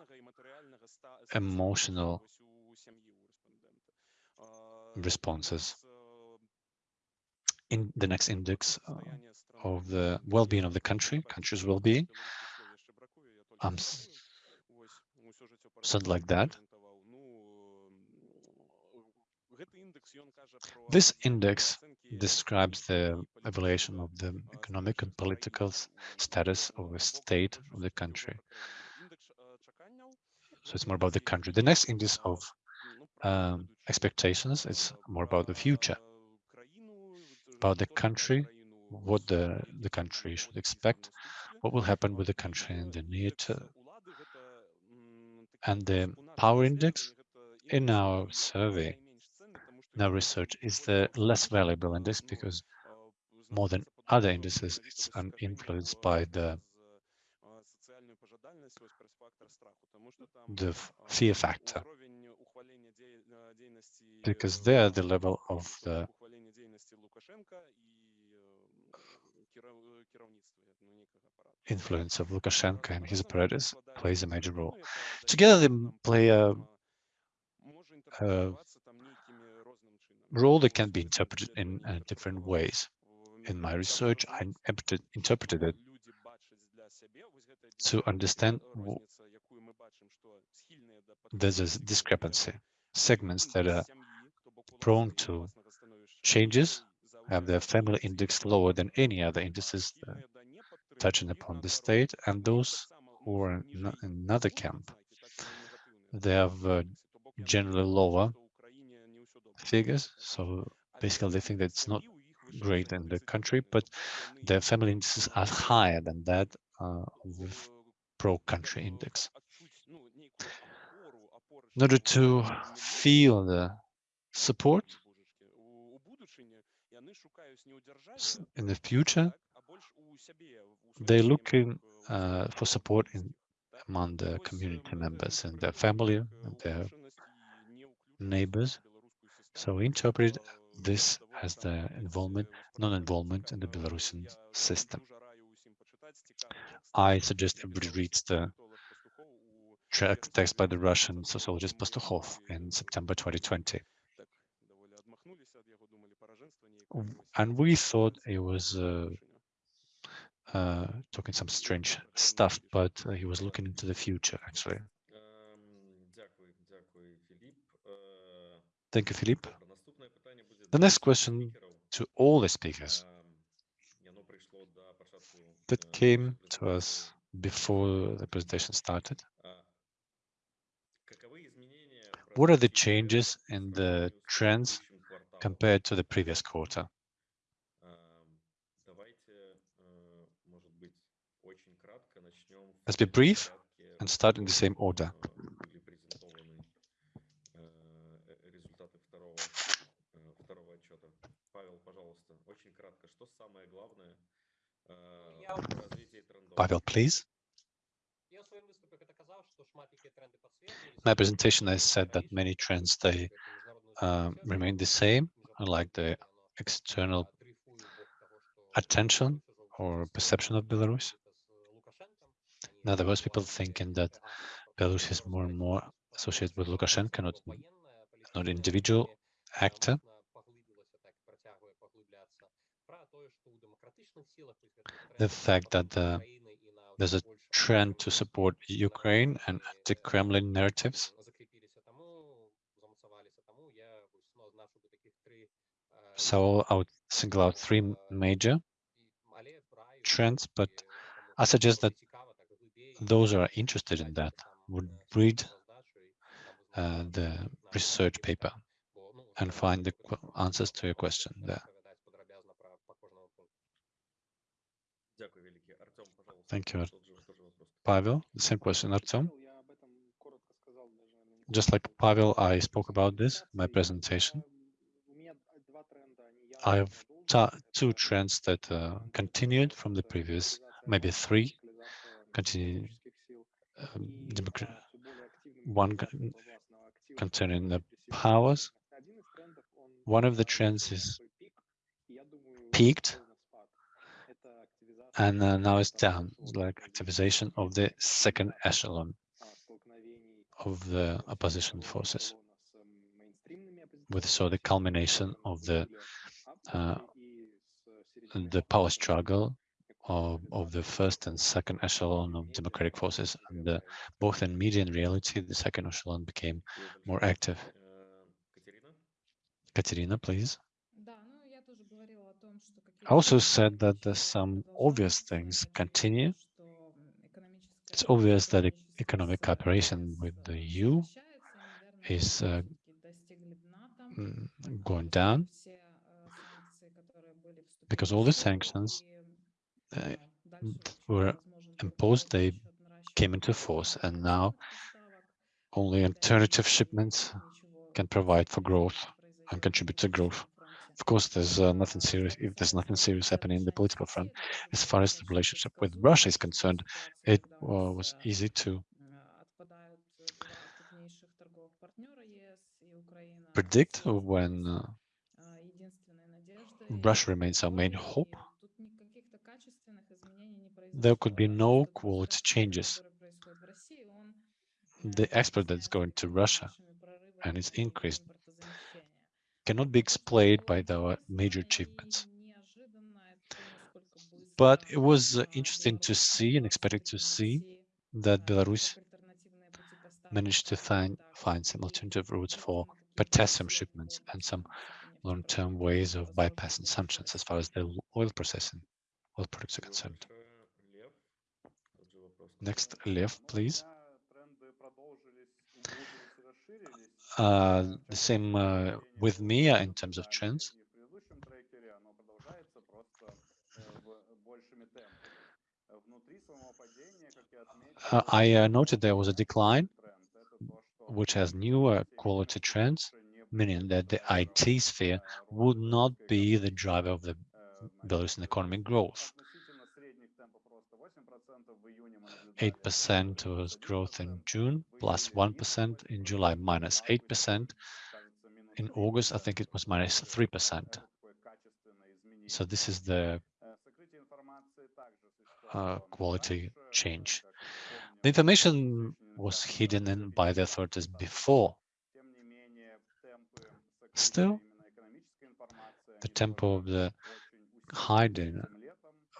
emotional responses. In the next index uh, of the well-being of the country, country's well-being, um, something like that. This index describes the evaluation of the economic and political status of a state of the country. So it's more about the country. The next index of um, expectations is more about the future. about the country, what the, the country should expect, what will happen with the country in the near term. And the power index in our survey, our research, is the less valuable index because more than other indices, it's influenced by the the fear factor because there the level of the influence of Lukashenko and his apparatus plays a major role. Together they play a, uh, a role that can be interpreted in uh, different ways. In my research, I interpreted, interpreted it to understand there's a discrepancy. Segments that are prone to changes have their family index lower than any other indices uh, touching upon the state, and those who are in another camp, they have uh, generally lower figures. So basically, they think that it's not great in the country, but their family indices are higher than that uh, pro-country index. In order to feel the support in the future, they're looking uh, for support in among the community members and their family and their neighbors. So we interpret this as the involvement, non-involvement in the Belarusian system. I suggest everybody reads the text by the Russian sociologist Pastukhov in September 2020. And we thought it was uh, uh, talking some strange stuff, but uh, he was looking into the future, actually. Thank you, Philippe. The next question to all the speakers that came to us before the presentation started. What are the changes in the trends compared to the previous quarter? Let's be brief and start in the same order. Pavel, please. In my presentation, I said that many trends, they uh, remain the same, like the external attention or perception of Belarus. Now, there was people thinking that Belarus is more and more associated with Lukashenko, not, not individual actor. The fact that the, there's a trend to support Ukraine and anti-Kremlin narratives. So I would single out three major trends, but I suggest that those who are interested in that would read uh, the research paper and find the answers to your question there. Thank you, Pavel. The same question, Artem. Just like Pavel, I spoke about this in my presentation. I have two trends that uh, continued from the previous, maybe three, continue, um, one concerning the powers. One of the trends is peaked and uh, now it's down, like activization of the second echelon of the opposition forces. With so the culmination of the uh, the power struggle of, of the first and second echelon of democratic forces, and both in media and reality, the second echelon became more active. Katerina, please. I also said that some obvious things continue. It's obvious that economic cooperation with the EU is uh, mm, going down. because all the sanctions uh, were imposed, they came into force, and now only alternative shipments can provide for growth and contribute to growth. Of course, there's uh, nothing serious. If there's nothing serious happening in the political front, as far as the relationship with Russia is concerned, it uh, was easy to predict when uh, Russia remains our main hope. There could be no quality changes. The export that's going to Russia and its increased cannot be explained by the major achievements. But it was uh, interesting to see and expected to see that Belarus managed to find, find some alternative routes for potassium shipments and some long-term ways of bypassing sanctions as far as the oil processing, oil products are concerned. Next, Lev, please. Uh, the same uh, with me in terms of trends. Uh, I uh, noted there was a decline, which has newer quality trends, meaning that the IT sphere would not be the driver of the Belarusian economic growth. 8% was growth in June, plus 1 in July, minus 8%. In August, I think it was minus 3%. So this is the uh, quality change. The information was hidden in by the authorities before. Still, the tempo of the hiding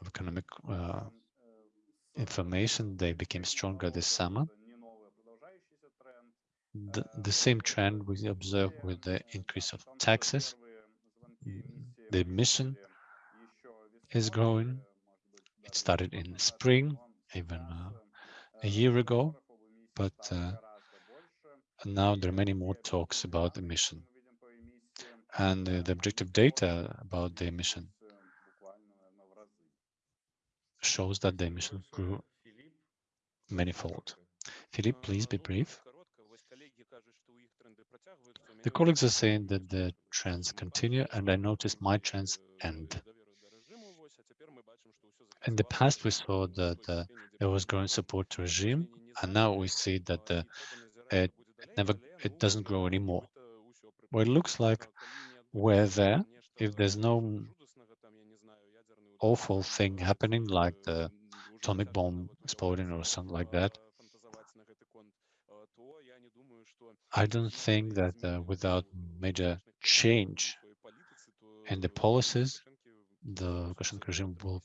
of economic uh, information, they became stronger this summer. The, the same trend we observe with the increase of taxes. The emission is growing. It started in spring, even uh, a year ago, but uh, now there are many more talks about emission. And uh, the objective data about the emission shows that the emission grew manifold. Philippe, please be brief. The colleagues are saying that the trends continue, and I noticed my trends end. In the past, we saw that uh, there was growing support to regime, and now we see that the, it, it never it doesn't grow anymore. Well, it looks like we're there. If there's no awful thing happening, like the atomic bomb exploding or something like that, I don't think that uh, without major change in the policies, the Lukashenko regime will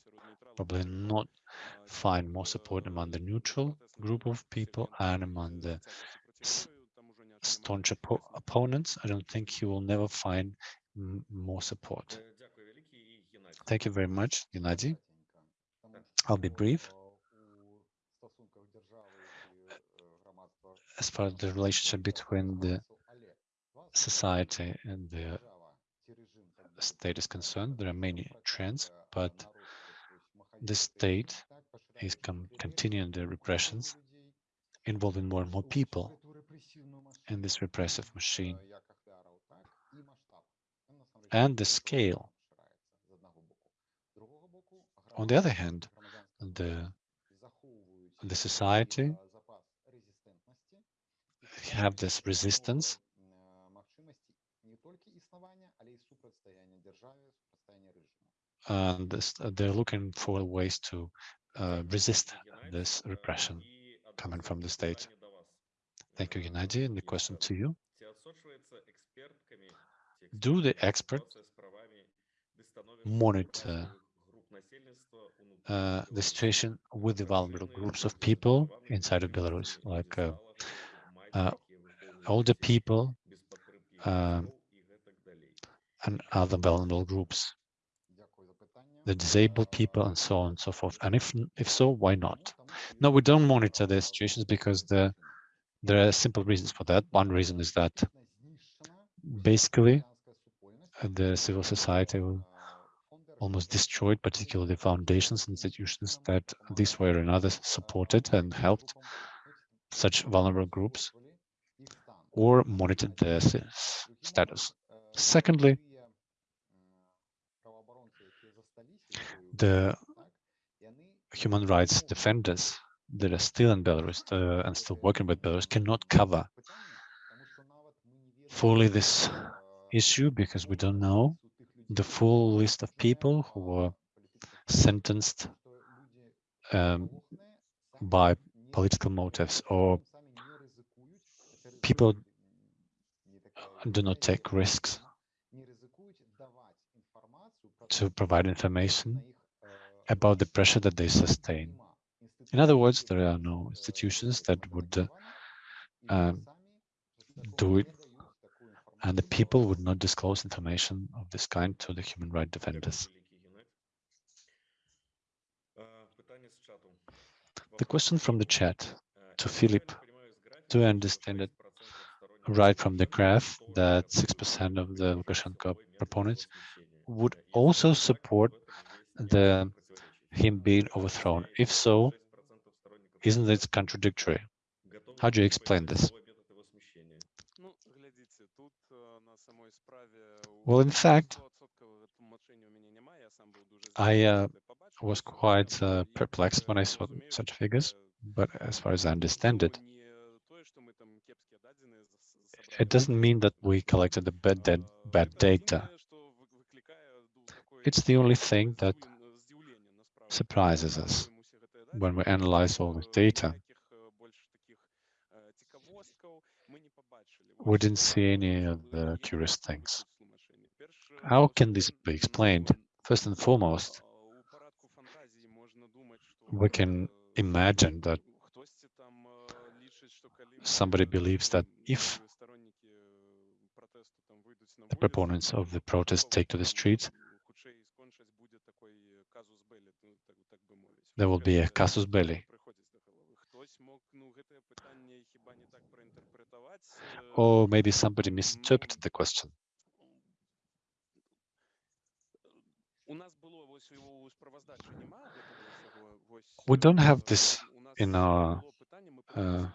probably not find more support among the neutral group of people and among the staunch op opponents. I don't think he will never find more support. Thank you very much, Gennady. I'll be brief. As far as the relationship between the society and the state is concerned, there are many trends, but the state is continuing the repressions, involving more and more people in this repressive machine. And the scale on the other hand, the the society have this resistance and this, they're looking for ways to uh, resist this repression coming from the state. Thank you, Gennady. And the question to you. Do the experts monitor uh, the situation with the vulnerable groups of people inside of Belarus, like uh, uh, older people um, and other vulnerable groups, the disabled people, and so on and so forth. And if if so, why not? No, we don't monitor the situations because the there are simple reasons for that. One reason is that basically the civil society will almost destroyed, particularly foundations, and institutions that this way or another supported and helped such vulnerable groups or monitored their status. Secondly, the human rights defenders that are still in Belarus uh, and still working with Belarus cannot cover fully this issue because we don't know the full list of people who were sentenced um, by political motives or people do not take risks to provide information about the pressure that they sustain. In other words, there are no institutions that would uh, um, do it, and the people would not disclose information of this kind to the human rights defenders. The question from the chat to Philip, do I understand it right from the graph that 6% of the Lukashenko proponents would also support the him being overthrown? If so, isn't it contradictory? How do you explain this? Well, in fact, I uh, was quite uh, perplexed when I saw such figures, but as far as I understand it, it doesn't mean that we collected the bad, bad data. It's the only thing that surprises us when we analyze all the data. We didn't see any of the curious things. How can this be explained? First and foremost, we can imagine that somebody believes that if the proponents of the protest take to the streets, there will be a casus belli. Or maybe somebody misinterpreted the question. We don't have this in our uh,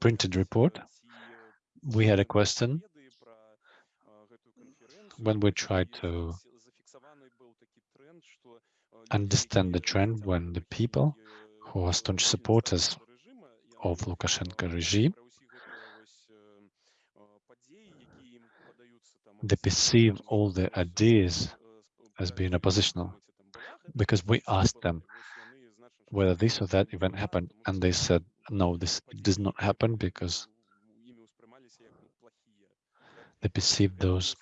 printed report. We had a question when we tried to understand the trend when the people who are staunch supporters of Lukashenko regime they perceive all the ideas as being oppositional because we asked them whether this or that event happened and they said no this does not happen because they perceive those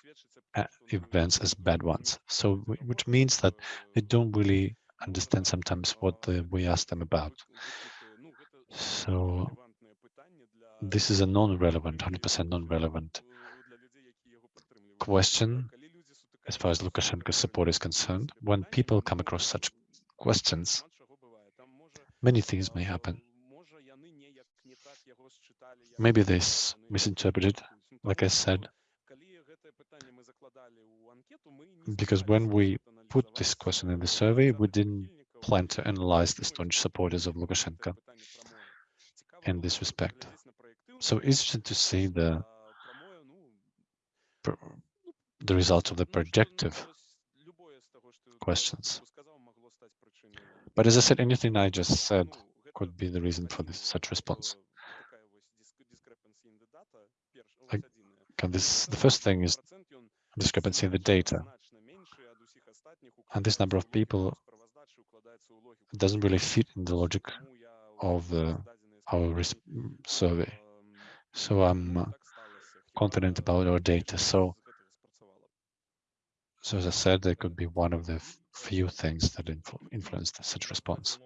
uh, events as bad ones. So which means that they don't really understand sometimes what the, we ask them about. So this is a non-relevant 100% non-relevant question as far as Lukashenko's support is concerned. When people come across such questions, many things may happen. Maybe this misinterpreted, like I said, because when we put this question in the survey, we didn't plan to analyze the staunch supporters of Lukashenko in this respect. So it's interesting to see the the results of the projective questions. But as I said, anything I just said could be the reason for this such response. Like, this, the first thing is discrepancy in the data. And this number of people doesn't really fit in the logic of the, our survey. So I'm confident about our data. So so as I said, that could be one of the few things that influ influenced such response.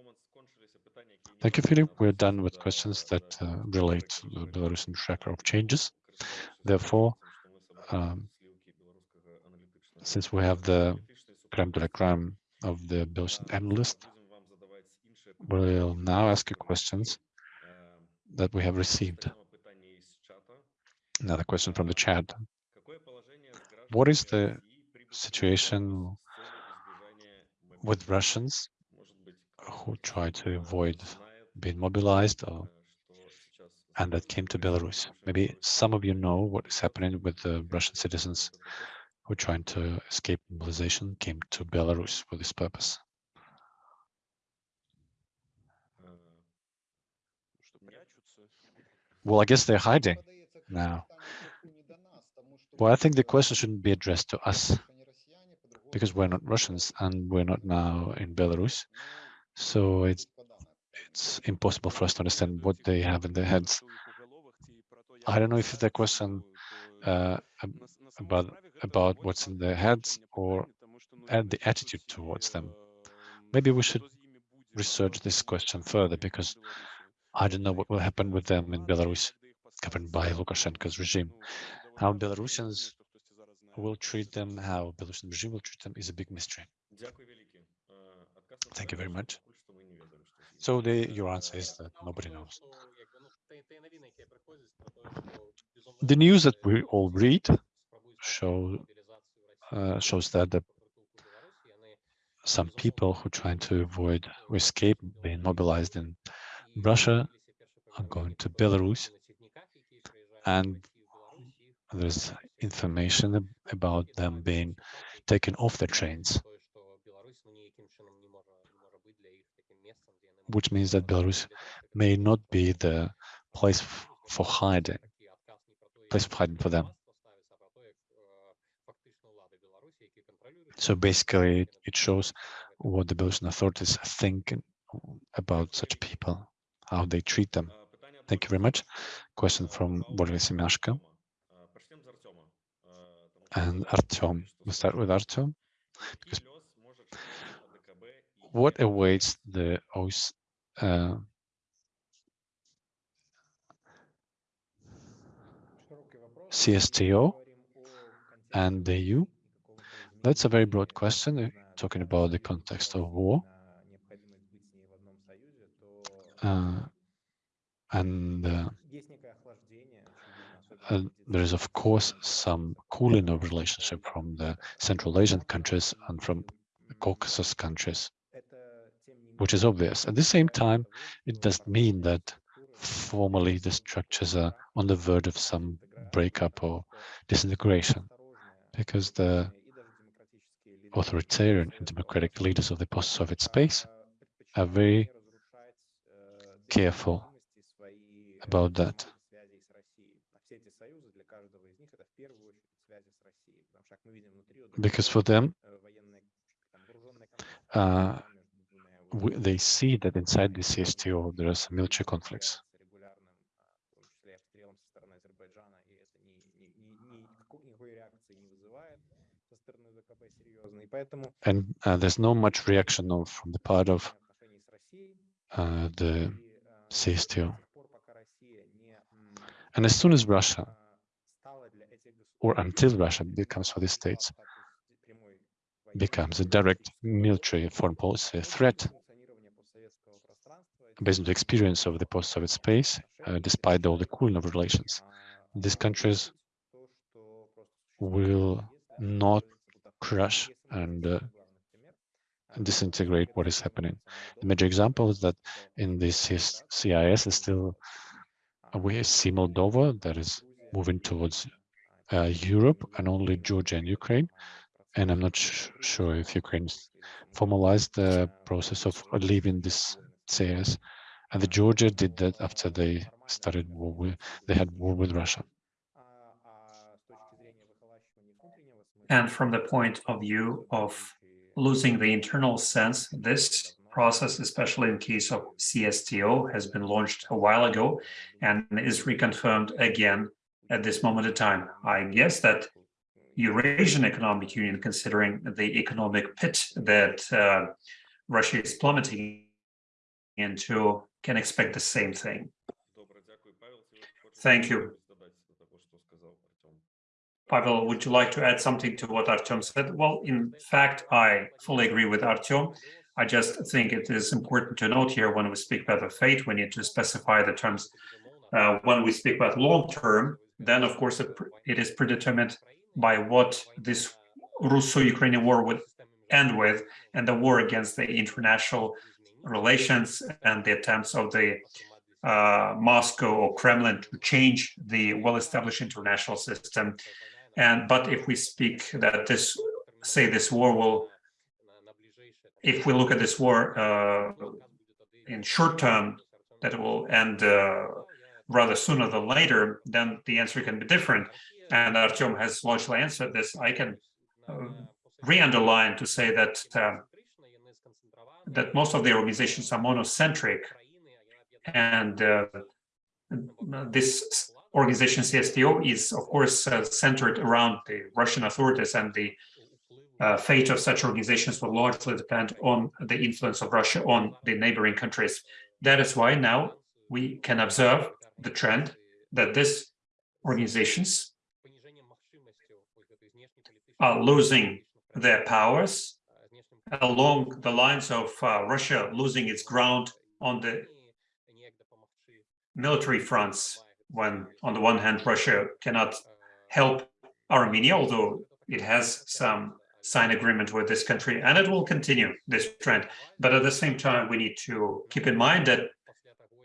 Thank you, Philip. We're done with questions that uh, relate to the Belarusian tracker of changes. Therefore, um, since we have the creme de la creme of the Belarusian analyst, we'll now ask you questions that we have received. Another question from the chat. What is the situation with Russians who try to avoid being mobilized or, and that came to Belarus. Maybe some of you know what is happening with the Russian citizens who are trying to escape mobilization came to Belarus for this purpose. Well, I guess they're hiding now. Well, I think the question shouldn't be addressed to us because we're not Russians and we're not now in Belarus. So it's it's impossible for us to understand what they have in their heads. I don't know if it's a question uh, about about what's in their heads or and the attitude towards them. Maybe we should research this question further because I don't know what will happen with them in Belarus, governed by Lukashenko's regime. How Belarusians will treat them, how Belarusian regime will treat them is a big mystery. Thank you very much. So the, your answer is that nobody knows. The news that we all read show uh, shows that the, some people who are trying to avoid or escape being mobilized in Russia are going to Belarus and there's information about them being taken off the trains which means that Belarus may not be the place for hiding, place of hiding for them. So basically, it shows what the Belarusian authorities think about such people, how they treat them. Thank you very much. Question from Boris Semyashko. And Artyom. We'll start with Artyom. Because what awaits the OS, uh, CSTO and the EU? That's a very broad question, talking about the context of war. Uh, and uh, uh, there is, of course, some cooling of relationship from the Central Asian countries and from Caucasus countries, which is obvious. At the same time, it does mean that formally the structures are on the verge of some breakup or disintegration, because the authoritarian and democratic leaders of the post-Soviet space are very careful about that. Because for them, uh, they see that inside the CSTO there are some military conflicts. And uh, there's no much reaction of, from the part of uh, the CSTO. And as soon as Russia, or until Russia becomes for the states, becomes a direct military foreign policy threat, based on the experience of the post-Soviet space, uh, despite all the cooling of relations, these countries will not crush and uh, disintegrate what is happening. The major example is that in this CIS is still we see Moldova that is moving towards uh, Europe and only Georgia and Ukraine. And I'm not sure if Ukraine formalized the process of leaving this CIS. And the Georgia did that after they started war with, they had war with Russia. And from the point of view of losing the internal sense, this process, especially in case of CSTO, has been launched a while ago and is reconfirmed again at this moment in time. I guess that Eurasian Economic Union, considering the economic pit that uh, Russia is plummeting into, can expect the same thing. Thank you. Pavel, would you like to add something to what Artyom said? Well, in fact, I fully agree with Artyom. I just think it is important to note here when we speak about the fate, we need to specify the terms. Uh, when we speak about long term, then of course it, it is predetermined by what this Russo-Ukrainian war would end with, and the war against the international relations and the attempts of the uh, Moscow or Kremlin to change the well-established international system. And but if we speak that this, say this war will, if we look at this war uh, in short term, that it will end uh, rather sooner than later, then the answer can be different. And Artyom has largely answered this. I can uh, re-underline to say that uh, that most of the organizations are monocentric, and uh, this organization CSTO is, of course, uh, centered around the Russian authorities, and the uh, fate of such organizations will largely depend on the influence of Russia on the neighboring countries. That is why now we can observe the trend that these organizations are losing their powers along the lines of uh, Russia losing its ground on the military fronts when on the one hand Russia cannot help Armenia although it has some signed agreement with this country and it will continue this trend. But at the same time we need to keep in mind that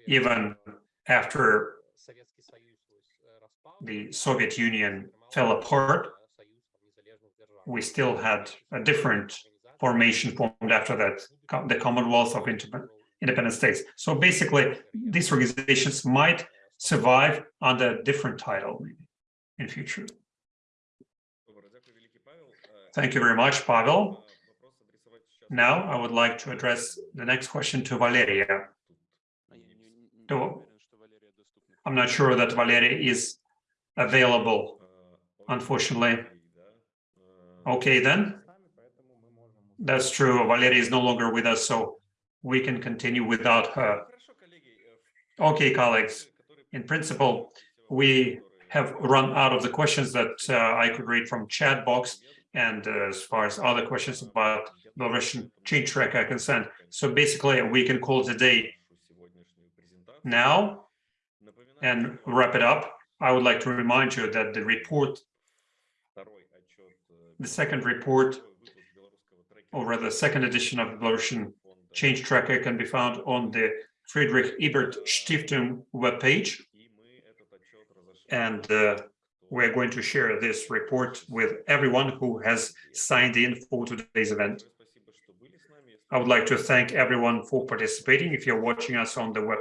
even after the Soviet Union fell apart we still had a different formation formed after that, the Commonwealth of Independent States. So basically, these organizations might survive under a different title maybe in future. Thank you very much, Pavel. Now I would like to address the next question to Valeria. I'm not sure that Valeria is available, unfortunately. Okay, then. That's true. Valeria is no longer with us, so we can continue without her. Okay, colleagues. In principle, we have run out of the questions that uh, I could read from chat box. And uh, as far as other questions about Belarusian change track are concerned. So basically, we can call today now and wrap it up. I would like to remind you that the report the second report, or rather second edition of the Belarusian Change Tracker can be found on the Friedrich Ebert Stiftung webpage. And uh, we're going to share this report with everyone who has signed in for today's event. I would like to thank everyone for participating. If you're watching us on the web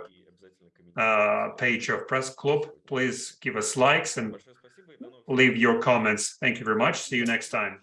uh, page of Press Club, please give us likes and leave your comments. Thank you very much. See you next time.